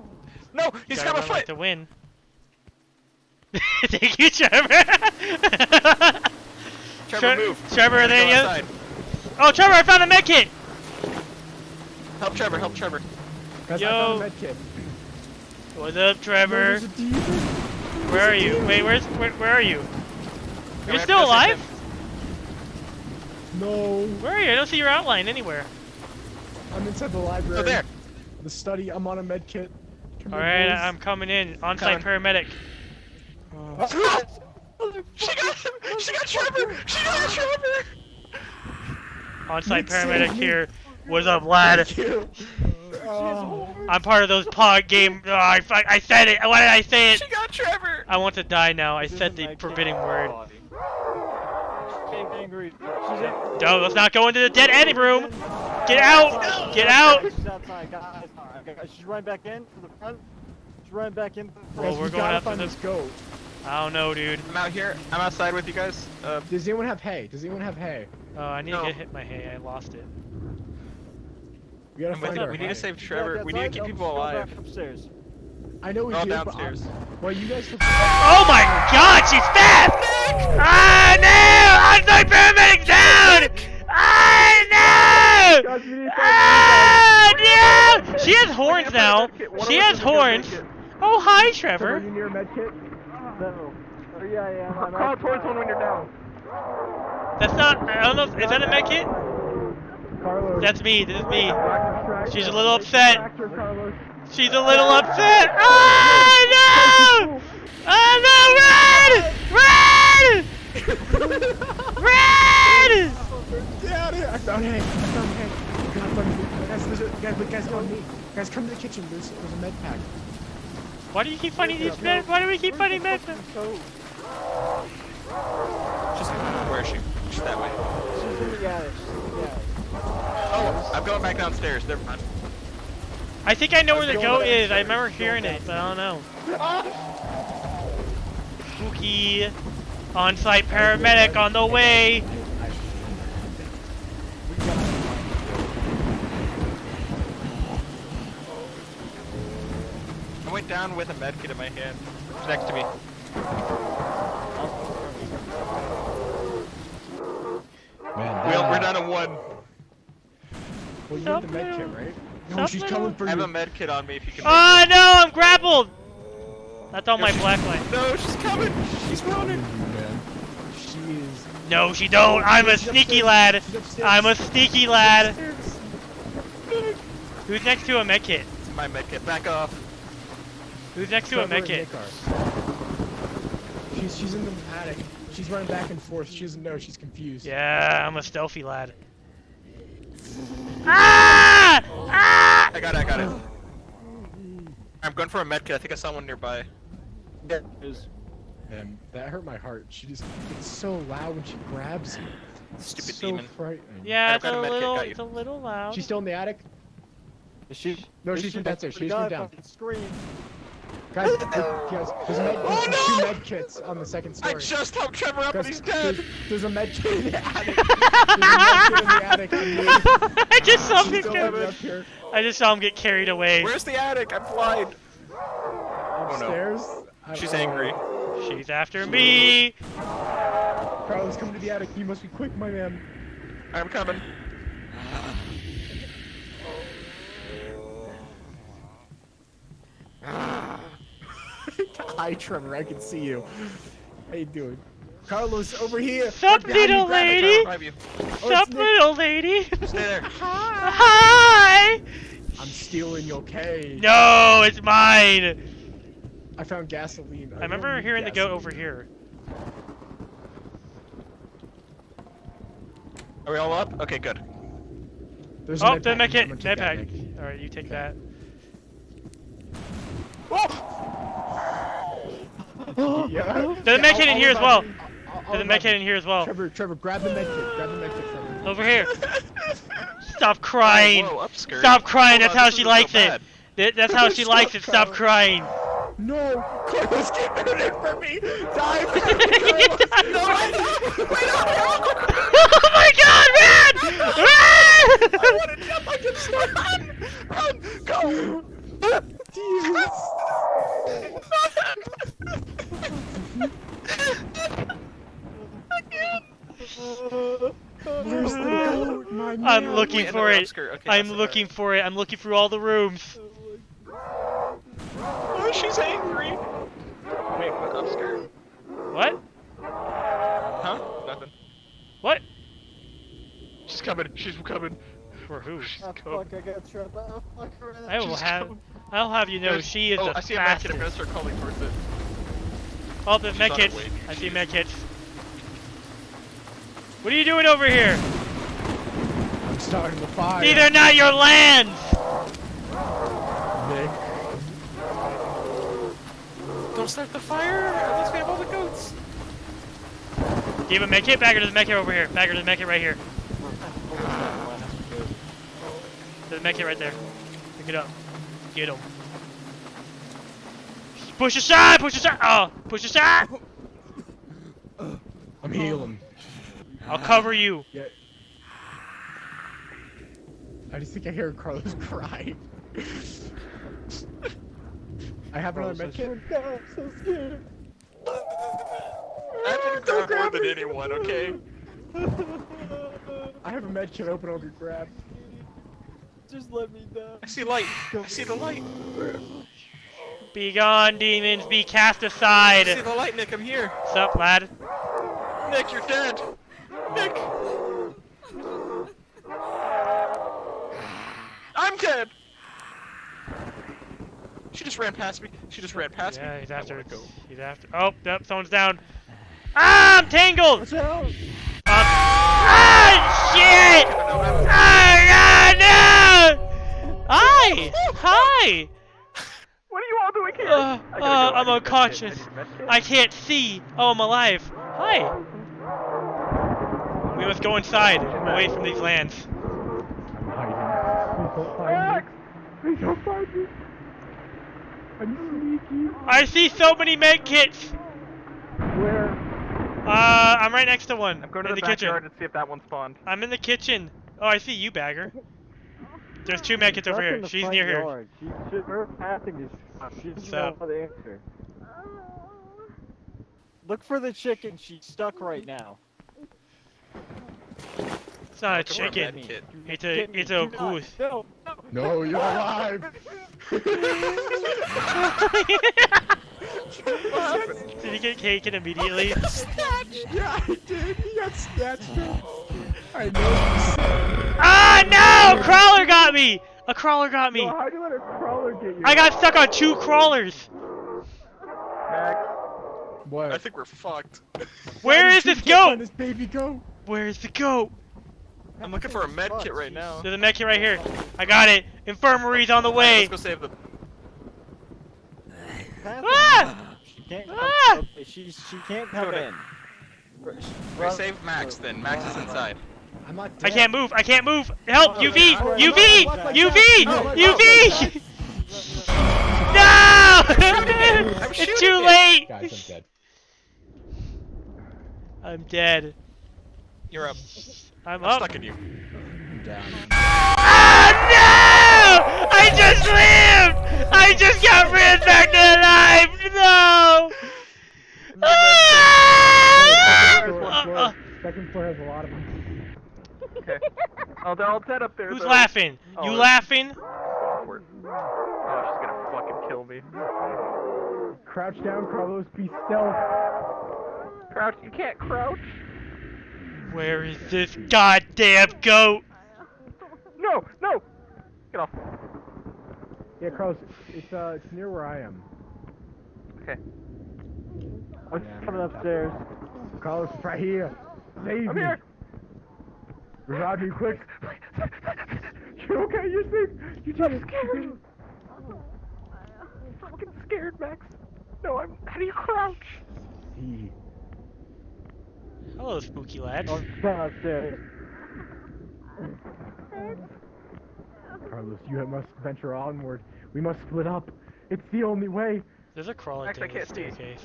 [SPEAKER 4] No, he's
[SPEAKER 2] gotta
[SPEAKER 4] got a
[SPEAKER 2] run like
[SPEAKER 4] foot.
[SPEAKER 2] to win. Thank you, Trevor.
[SPEAKER 4] Trevor,
[SPEAKER 2] Tre-
[SPEAKER 4] move.
[SPEAKER 2] Trevor, are
[SPEAKER 4] Gotta
[SPEAKER 2] they
[SPEAKER 4] go
[SPEAKER 2] you?
[SPEAKER 4] outside.
[SPEAKER 2] Oh, Trevor, I found a med kit!
[SPEAKER 4] Help Trevor, help Trevor.
[SPEAKER 3] Guys,
[SPEAKER 2] Yo.
[SPEAKER 3] I found a med kit.
[SPEAKER 2] What's up, Trevor?
[SPEAKER 3] there's.
[SPEAKER 2] Where are you? Wait, where's where, where are you?
[SPEAKER 4] we
[SPEAKER 2] You're still
[SPEAKER 4] to go save
[SPEAKER 2] alive?
[SPEAKER 3] No,
[SPEAKER 2] Where are you? I don't see your outline anywhere.
[SPEAKER 3] I'm inside the library.
[SPEAKER 4] Oh, there.
[SPEAKER 3] The study. I'm on a med kit. Come
[SPEAKER 2] All
[SPEAKER 3] here,
[SPEAKER 2] right,
[SPEAKER 3] boys.
[SPEAKER 2] I'm coming in. On-site paramedic.
[SPEAKER 3] Uh,
[SPEAKER 4] She got him! She got Trevor! She got Trevor!
[SPEAKER 2] On-site paramedic
[SPEAKER 3] me.
[SPEAKER 2] here. What's up, lad?
[SPEAKER 3] Thank you. Oh.
[SPEAKER 2] I'm part of those pod game. Oh, I, I said it. Why did I say it?
[SPEAKER 4] She got Trevor!
[SPEAKER 2] I want to die now. I said the forbidding word.
[SPEAKER 6] Getting angry. She's in.
[SPEAKER 2] No, let's not go into the dead end room. Get out! Get out!
[SPEAKER 6] She's outside, guys. She's running back in from the front. She's running back in. From
[SPEAKER 2] Well, we're
[SPEAKER 3] we
[SPEAKER 2] going
[SPEAKER 3] gotta
[SPEAKER 2] after
[SPEAKER 3] find this goat.
[SPEAKER 2] I don't know, dude.
[SPEAKER 4] I'm out here. I'm outside with you guys. Uh,
[SPEAKER 3] Does anyone have hay? Does anyone have hay?
[SPEAKER 2] Oh, I need
[SPEAKER 4] No.
[SPEAKER 2] to get hit my hay. I lost it.
[SPEAKER 3] We gotta
[SPEAKER 4] I'm
[SPEAKER 3] find
[SPEAKER 4] you.
[SPEAKER 3] our
[SPEAKER 4] We need to save
[SPEAKER 6] Back
[SPEAKER 4] Trevor. We need to keep people
[SPEAKER 6] just go back
[SPEAKER 4] alive.
[SPEAKER 6] Upstairs.
[SPEAKER 3] I know we
[SPEAKER 4] Oh,
[SPEAKER 3] do,
[SPEAKER 4] downstairs.
[SPEAKER 3] but well, you guys. Took...
[SPEAKER 2] Oh my god, she's fast! Ah, no! On-site paramedic down! Ah, no!
[SPEAKER 6] Guys, we need
[SPEAKER 2] Ah, no! She has horns now. She has horns. Oh, hi,
[SPEAKER 3] Trevor,
[SPEAKER 2] Trevor.
[SPEAKER 3] you near a med kit?
[SPEAKER 6] No. Oh, yeah, I am. I'm
[SPEAKER 3] Call towards one when you're down.
[SPEAKER 2] That's not. I don't know. Is that a med kit?
[SPEAKER 3] Carlos.
[SPEAKER 2] That's me. This is me. She's a little upset.
[SPEAKER 3] distract her, Carlos.
[SPEAKER 2] She's a little upset. Ah, no! Oh, no! Run! Run! Run!
[SPEAKER 3] Get out of here! I found hay. I found hay. God, let me. Guys, there's a, guys, but guys, go on me. Guys, come to the kitchen. There's, there's a med pack.
[SPEAKER 2] Why do you keep finding these men? Why do we keep finding men?
[SPEAKER 4] Just where is she? She's that way.
[SPEAKER 6] She's in the attic. She's in the attic.
[SPEAKER 4] Oh, I'm going back downstairs. Never mind.
[SPEAKER 2] I think I know where the goat is. I remember hearing it, but I don't know. Spooky. On-site paramedic on the way.
[SPEAKER 4] I went down with a med kit in my hand. She's next to me.
[SPEAKER 3] Man,
[SPEAKER 4] We're, we're down to one.
[SPEAKER 3] Well, you
[SPEAKER 2] Sup,
[SPEAKER 3] have the med kit,
[SPEAKER 2] little-
[SPEAKER 3] right? No,
[SPEAKER 2] sup,
[SPEAKER 3] she's coming for you.
[SPEAKER 4] I have a med kit on me if you can.
[SPEAKER 2] Oh
[SPEAKER 4] make
[SPEAKER 2] no, I'm grappled. That's all my
[SPEAKER 4] Yo,
[SPEAKER 2] black line.
[SPEAKER 4] No, she's coming. She's running.
[SPEAKER 3] Man. She is.
[SPEAKER 2] No, she don't. I'm a sneaky lad. I'm a sneaky lad. Who's next to a med kit?
[SPEAKER 4] My med kit. Back off.
[SPEAKER 2] Who's next to a
[SPEAKER 3] Trevor
[SPEAKER 2] med kit?
[SPEAKER 3] She's she's in the attic. She's running back and forth. She doesn't know. She's confused.
[SPEAKER 2] Yeah, I'm a stealthy lad. Ah! Ah!
[SPEAKER 4] I got it. I got it. I'm going for a med kit. I think I saw one nearby.
[SPEAKER 6] Is
[SPEAKER 3] And that hurt my heart. She just it's so loud when she grabs you.
[SPEAKER 4] Stupid
[SPEAKER 3] so
[SPEAKER 4] demon.
[SPEAKER 3] frightening.
[SPEAKER 2] Yeah,
[SPEAKER 4] I've got
[SPEAKER 2] a
[SPEAKER 4] a med kit,
[SPEAKER 2] little, it's a little loud.
[SPEAKER 3] She's still in the attic.
[SPEAKER 6] is she?
[SPEAKER 3] No,
[SPEAKER 6] is
[SPEAKER 3] she's
[SPEAKER 6] she-
[SPEAKER 3] from downstairs. She's
[SPEAKER 6] guy
[SPEAKER 3] from down.
[SPEAKER 6] fucking Scream.
[SPEAKER 3] Guys, guys, there's, a med,
[SPEAKER 4] Oh, no!
[SPEAKER 3] two med kits on the second story.
[SPEAKER 4] I
[SPEAKER 3] story.
[SPEAKER 4] just helped Trevor up and he's dead.
[SPEAKER 3] There's, there's a med kit in the attic. There's a med kit in the attic.
[SPEAKER 2] I just saw him get carried. I just saw him get carried away.
[SPEAKER 4] Where's the attic? I'm blind.
[SPEAKER 3] Upstairs. Oh, I-
[SPEAKER 4] She's
[SPEAKER 3] oh.
[SPEAKER 4] angry.
[SPEAKER 2] She's after me.
[SPEAKER 3] Carlos, coming to the attic. You must be quick, my man.
[SPEAKER 4] I'm coming.
[SPEAKER 3] Hi, Trevor. I can see you. How you doing? Carlos, over here.
[SPEAKER 2] Sup,
[SPEAKER 3] Right behind
[SPEAKER 2] little
[SPEAKER 3] grab it,
[SPEAKER 2] lady?
[SPEAKER 4] Grab you.
[SPEAKER 3] Oh,
[SPEAKER 2] Sup, little lady?
[SPEAKER 4] Stay there.
[SPEAKER 2] Hi.
[SPEAKER 3] I'm stealing your cage.
[SPEAKER 2] No, it's mine.
[SPEAKER 3] I found gasoline.
[SPEAKER 2] I remember hearing the goat over here.
[SPEAKER 4] Are we all up? Okay, good.
[SPEAKER 3] There's
[SPEAKER 2] Oh,
[SPEAKER 3] med
[SPEAKER 2] the
[SPEAKER 3] pack.
[SPEAKER 2] med kit.
[SPEAKER 3] I'm
[SPEAKER 2] Med pack. All right, you take that. Oh!
[SPEAKER 3] Yeah.
[SPEAKER 2] There's a med kit in here as well. There's a med kit
[SPEAKER 3] kit
[SPEAKER 2] in here as well.
[SPEAKER 3] Trevor, Trevor, grab the med kit. Grab the med kit from me.
[SPEAKER 2] Over here. Stop crying.
[SPEAKER 4] Whoa.
[SPEAKER 2] Stop crying.
[SPEAKER 4] Hold
[SPEAKER 2] That's how
[SPEAKER 4] this
[SPEAKER 2] she
[SPEAKER 4] isn't so
[SPEAKER 2] likes it. That's how she likes it. Stop crying.
[SPEAKER 3] No, Carlos, get rid of for me. Die,
[SPEAKER 2] oh my god, man!
[SPEAKER 3] I want to jump like a star. Run, um, run, go. Jesus. Where's the goat, my man?
[SPEAKER 2] I'm looking
[SPEAKER 4] Wait,
[SPEAKER 2] for it.
[SPEAKER 4] Okay,
[SPEAKER 2] I'm
[SPEAKER 4] that's it,
[SPEAKER 2] looking for it. I'm looking through all the rooms.
[SPEAKER 4] Oh, Oh, she's angry. Wait, what upskirt?
[SPEAKER 2] What?
[SPEAKER 4] Huh? Nothing.
[SPEAKER 2] What?
[SPEAKER 4] She's coming. She's coming.
[SPEAKER 2] For who?
[SPEAKER 4] She's
[SPEAKER 7] Oh,
[SPEAKER 4] coming.
[SPEAKER 7] fuck, I got trapped. Oh, fuck, I ran.
[SPEAKER 2] I will
[SPEAKER 4] She's
[SPEAKER 2] have.
[SPEAKER 4] coming.
[SPEAKER 2] I'll have you know
[SPEAKER 4] There's-
[SPEAKER 2] she is
[SPEAKER 4] oh,
[SPEAKER 2] the
[SPEAKER 4] I see a med kit.
[SPEAKER 2] fastest.
[SPEAKER 4] I'm gonna start calling towards it.
[SPEAKER 2] Oh, there's
[SPEAKER 4] She's
[SPEAKER 2] med
[SPEAKER 4] on her
[SPEAKER 2] kits.
[SPEAKER 4] way.
[SPEAKER 2] I see med kits. What are you doing over here?
[SPEAKER 3] I'm starting the fire.
[SPEAKER 2] These are not your lands.
[SPEAKER 3] Nick.
[SPEAKER 4] Don't start the fire. At least we have all the goats.
[SPEAKER 2] Do you have a med kit? Bagger, there's a med kit over here. Bagger, there's a med kit right here. There's a med kit right there. Pick it up. Get him. Push aside! Push aside! Oh! Push aside!
[SPEAKER 3] I'm healing.
[SPEAKER 2] I'll cover you.
[SPEAKER 3] Yeah. I just think I hear Carlos crying. I have another med kit.
[SPEAKER 7] I'm so scared.
[SPEAKER 4] I've been grabbed more than anyone. Okay.
[SPEAKER 3] I have a med open open over grab.
[SPEAKER 7] Just let me down.
[SPEAKER 4] I see light. I see the light.
[SPEAKER 2] Be gone, demons. Be cast aside.
[SPEAKER 4] I see the light, Nick. I'm here.
[SPEAKER 2] Sup, lad?
[SPEAKER 4] Nick, you're dead. Nick. I'm dead. She just ran past me. She just ran past
[SPEAKER 2] Yeah,
[SPEAKER 4] me.
[SPEAKER 2] he's after.
[SPEAKER 4] wanna go.
[SPEAKER 2] He's after. Oh, yep, someone's down. Ah, I'm tangled.
[SPEAKER 7] Watch out!
[SPEAKER 2] Um, ah, shit! Ah, no, no! Hi! Hi!
[SPEAKER 6] What are you all doing here?
[SPEAKER 2] Uh,
[SPEAKER 6] I
[SPEAKER 2] uh,
[SPEAKER 6] gotta go,
[SPEAKER 2] I'm
[SPEAKER 6] I need med kit,
[SPEAKER 2] unconscious.
[SPEAKER 6] I need med kit.
[SPEAKER 2] I can't see. Oh, I'm alive. Hi. We must go inside, away from these lands.
[SPEAKER 3] I'm hiding. Please don't find
[SPEAKER 6] Max!
[SPEAKER 3] me.
[SPEAKER 6] Please don't find me.
[SPEAKER 3] I'm sneaky.
[SPEAKER 2] I see so many med kits.
[SPEAKER 6] Where?
[SPEAKER 2] Uh, I'm right next to one.
[SPEAKER 6] I'm going to
[SPEAKER 2] in
[SPEAKER 6] the,
[SPEAKER 2] the, kitchen.
[SPEAKER 6] backyard and see if that one spawned.
[SPEAKER 2] I'm in the kitchen. Oh, I see you, Bagger. There's two med kits over here. She's
[SPEAKER 7] front
[SPEAKER 2] near here.
[SPEAKER 7] yard. She, she, her passing is. She doesn't know
[SPEAKER 2] So-
[SPEAKER 7] answer. Look for the chicken. She's stuck right now.
[SPEAKER 2] It's not a
[SPEAKER 4] Looking a
[SPEAKER 2] chicken. It's a it's a goose.
[SPEAKER 7] No, no.
[SPEAKER 3] No, you're alive.
[SPEAKER 2] Did he get taken immediately?
[SPEAKER 3] yeah, I did. He got snatched. I know. you
[SPEAKER 2] ah no! Crawler got me. A crawler got me.
[SPEAKER 6] So how do you let a crawler get you?
[SPEAKER 2] I got stuck on two crawlers.
[SPEAKER 6] Max.
[SPEAKER 3] What?
[SPEAKER 4] I think we're fucked.
[SPEAKER 2] Where
[SPEAKER 3] How
[SPEAKER 2] is
[SPEAKER 3] did
[SPEAKER 2] this
[SPEAKER 3] you
[SPEAKER 2] goat?
[SPEAKER 3] This baby goat.
[SPEAKER 2] Where's the goat?
[SPEAKER 4] I'm looking for a med kit right now.
[SPEAKER 2] There's a med kit right here. I got it. Infirmary's on the
[SPEAKER 4] Alright,
[SPEAKER 2] way.
[SPEAKER 4] let's go save the.
[SPEAKER 7] Pass
[SPEAKER 2] Ah!
[SPEAKER 7] She can't come.
[SPEAKER 2] Ah!
[SPEAKER 7] She she can't come
[SPEAKER 4] Go
[SPEAKER 7] in.
[SPEAKER 4] We save Max then. Max is inside.
[SPEAKER 3] I'm not
[SPEAKER 2] I can't move. I can't move. Help! UV! UV! UV! UV! No! It's too
[SPEAKER 4] it.
[SPEAKER 2] late.
[SPEAKER 3] Guys, I'm dead.
[SPEAKER 2] I'm dead.
[SPEAKER 4] You're up.
[SPEAKER 2] I'm
[SPEAKER 4] I'm
[SPEAKER 2] up.
[SPEAKER 4] stuck in you.
[SPEAKER 3] I'm down.
[SPEAKER 2] Oh no! I just lived! I just got ran back to life! No! Ah!
[SPEAKER 6] Second floor, Second floor has a lot of them. Okay. Oh, they're all dead up there.
[SPEAKER 2] Who's
[SPEAKER 6] though.
[SPEAKER 2] laughing?
[SPEAKER 6] Oh,
[SPEAKER 2] You
[SPEAKER 6] it's-
[SPEAKER 2] laughing?
[SPEAKER 6] Awkward. Oh, she's gonna fucking kill me. Crouch down, Carlos. Be stealth. Crouch. You can't crouch.
[SPEAKER 2] Where is this goddamn goat?
[SPEAKER 6] No, no. Get off. Yeah, Carlos. It's uh, it's near where I am. Okay.
[SPEAKER 7] Oh, she's coming upstairs.
[SPEAKER 6] Carlos, it's right here. Save
[SPEAKER 7] I'm
[SPEAKER 6] me.
[SPEAKER 7] here.
[SPEAKER 6] Revive me quick. You're okay. You're safe. You just scared. I'm fucking scared, Max. No, I'm. How do you crouch? See.
[SPEAKER 2] Hello, spooky lad.
[SPEAKER 7] Oh, she's coming.
[SPEAKER 6] Carlos, you must venture onward. We must split up. It's the only way.
[SPEAKER 2] There's a crawler
[SPEAKER 6] Max, I
[SPEAKER 2] thing in the
[SPEAKER 6] can't see.
[SPEAKER 2] staircase.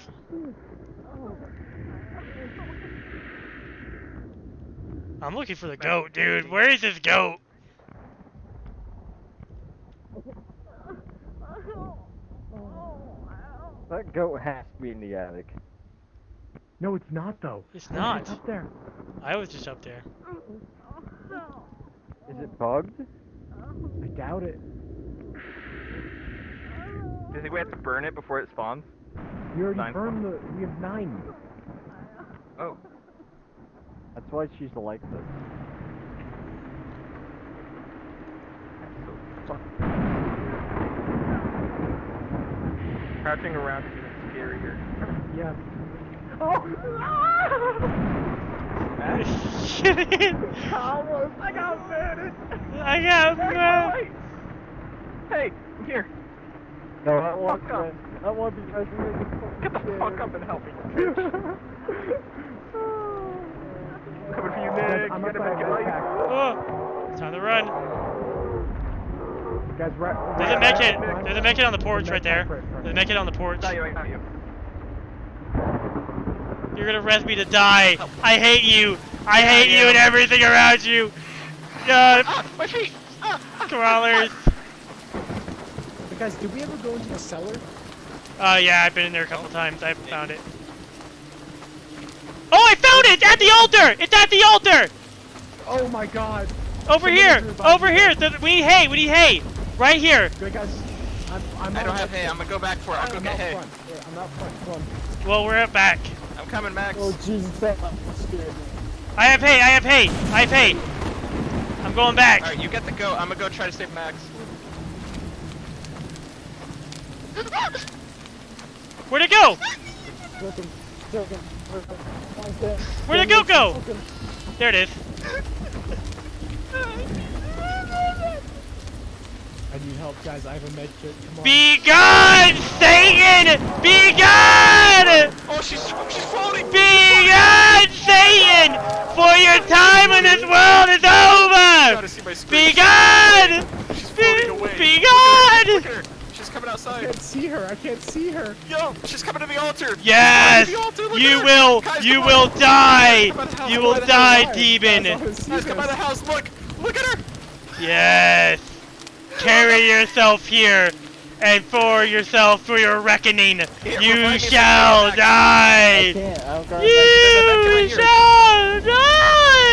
[SPEAKER 2] I'm looking for the goat, dude. Where is this goat?
[SPEAKER 7] That goat has to be in the attic.
[SPEAKER 8] No, it's not though.
[SPEAKER 2] It's
[SPEAKER 8] No,
[SPEAKER 2] not.
[SPEAKER 8] It's up there.
[SPEAKER 2] I was just up there.
[SPEAKER 6] Is it bugged?
[SPEAKER 8] I doubt it.
[SPEAKER 4] Do you think we have to burn it before it spawns?
[SPEAKER 8] We already
[SPEAKER 4] Nine
[SPEAKER 8] burned the. We have nine.
[SPEAKER 4] Oh.
[SPEAKER 6] That's why she's like this.
[SPEAKER 4] Crouching around is even scarier.
[SPEAKER 8] Yeah.
[SPEAKER 2] Oh, shit.
[SPEAKER 4] Almost. I got burned.
[SPEAKER 2] I got mad.
[SPEAKER 4] Hey, I'm here.
[SPEAKER 6] No, that one.
[SPEAKER 4] Fuck up.
[SPEAKER 6] That one because we make
[SPEAKER 4] Get the fuck up and help me. bitch. Coming for you, Nick.
[SPEAKER 8] I'm outside
[SPEAKER 4] back
[SPEAKER 8] of
[SPEAKER 4] life.
[SPEAKER 2] Oh, it's time to run.
[SPEAKER 8] Guys, right.
[SPEAKER 2] A
[SPEAKER 8] right-
[SPEAKER 2] med
[SPEAKER 8] right-.
[SPEAKER 2] There's a med kit on the porch right there.
[SPEAKER 8] it, for it.
[SPEAKER 2] On the porch.
[SPEAKER 4] Not you, not you.
[SPEAKER 2] You're gonna res me to die. I hate you. I hate you and everything around you. God,
[SPEAKER 4] Ah, my feet! Ah, ah,
[SPEAKER 2] crawlers.
[SPEAKER 3] But guys, did we ever go into the cellar?
[SPEAKER 2] Oh yeah, I've been in there a couple times. I haven't found it. Oh, I found it! It's at the altar! It's at the altar!
[SPEAKER 3] Oh my god.
[SPEAKER 2] Over
[SPEAKER 3] Somebody
[SPEAKER 2] here! Over
[SPEAKER 3] me.
[SPEAKER 2] here! The- We need hay! We need hay! Right here!
[SPEAKER 3] Good guys. I'm, I'm
[SPEAKER 4] I don't have hay. I'm gonna go back for it. I'll go
[SPEAKER 3] I'm
[SPEAKER 4] get
[SPEAKER 3] out
[SPEAKER 4] hay.
[SPEAKER 3] front. Yeah, I'm out front. Come.
[SPEAKER 2] Well, we're at back.
[SPEAKER 4] I'm coming, Max.
[SPEAKER 6] Oh Jesus, that scared me.
[SPEAKER 2] I have hay! I have hay! I have hay! I'm going back.
[SPEAKER 4] Alright, you get the go. I'm gonna go try to save Max.
[SPEAKER 2] Where'd it go? Where'd it go go? There it is.
[SPEAKER 3] I need help, guys. I have a med kit. Come on.
[SPEAKER 2] Be gone, Satan! Be gone!
[SPEAKER 4] Oh, she's she's floating.
[SPEAKER 2] Be gone, Satan! For your time in this world is over!
[SPEAKER 4] Gotta see.
[SPEAKER 2] Be gone!
[SPEAKER 4] She's floating away.
[SPEAKER 2] Be
[SPEAKER 4] Look at her.
[SPEAKER 2] gone!
[SPEAKER 4] Look at her. She's coming outside.
[SPEAKER 3] I can't see her. I can't see her.
[SPEAKER 4] Yo, she's coming to the altar.
[SPEAKER 2] Yes!
[SPEAKER 4] She's coming to the altar. Look
[SPEAKER 2] You
[SPEAKER 4] at her.
[SPEAKER 2] will,
[SPEAKER 4] Guys,
[SPEAKER 2] you will
[SPEAKER 4] on.
[SPEAKER 2] die!
[SPEAKER 4] Come by the house,
[SPEAKER 2] You will die,
[SPEAKER 4] house.
[SPEAKER 2] demon!
[SPEAKER 3] Guys, I wanna
[SPEAKER 4] Guys, come by
[SPEAKER 3] this.
[SPEAKER 4] the house. Look. Look at her.
[SPEAKER 2] Yes! Carry yourself here, and for yourself, for your reckoning,
[SPEAKER 4] Here,
[SPEAKER 2] you shall
[SPEAKER 4] if I
[SPEAKER 6] I
[SPEAKER 2] die!
[SPEAKER 6] can't. Oh, I don't
[SPEAKER 2] You
[SPEAKER 4] There's a med kit right
[SPEAKER 2] shall die!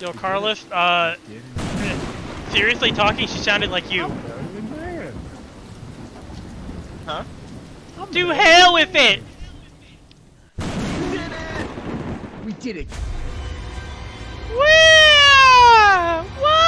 [SPEAKER 2] Yo, Carlos, uh, seriously talking, she sounded like you.
[SPEAKER 4] Huh?
[SPEAKER 2] To hell with it!
[SPEAKER 3] We did it! Wow! What?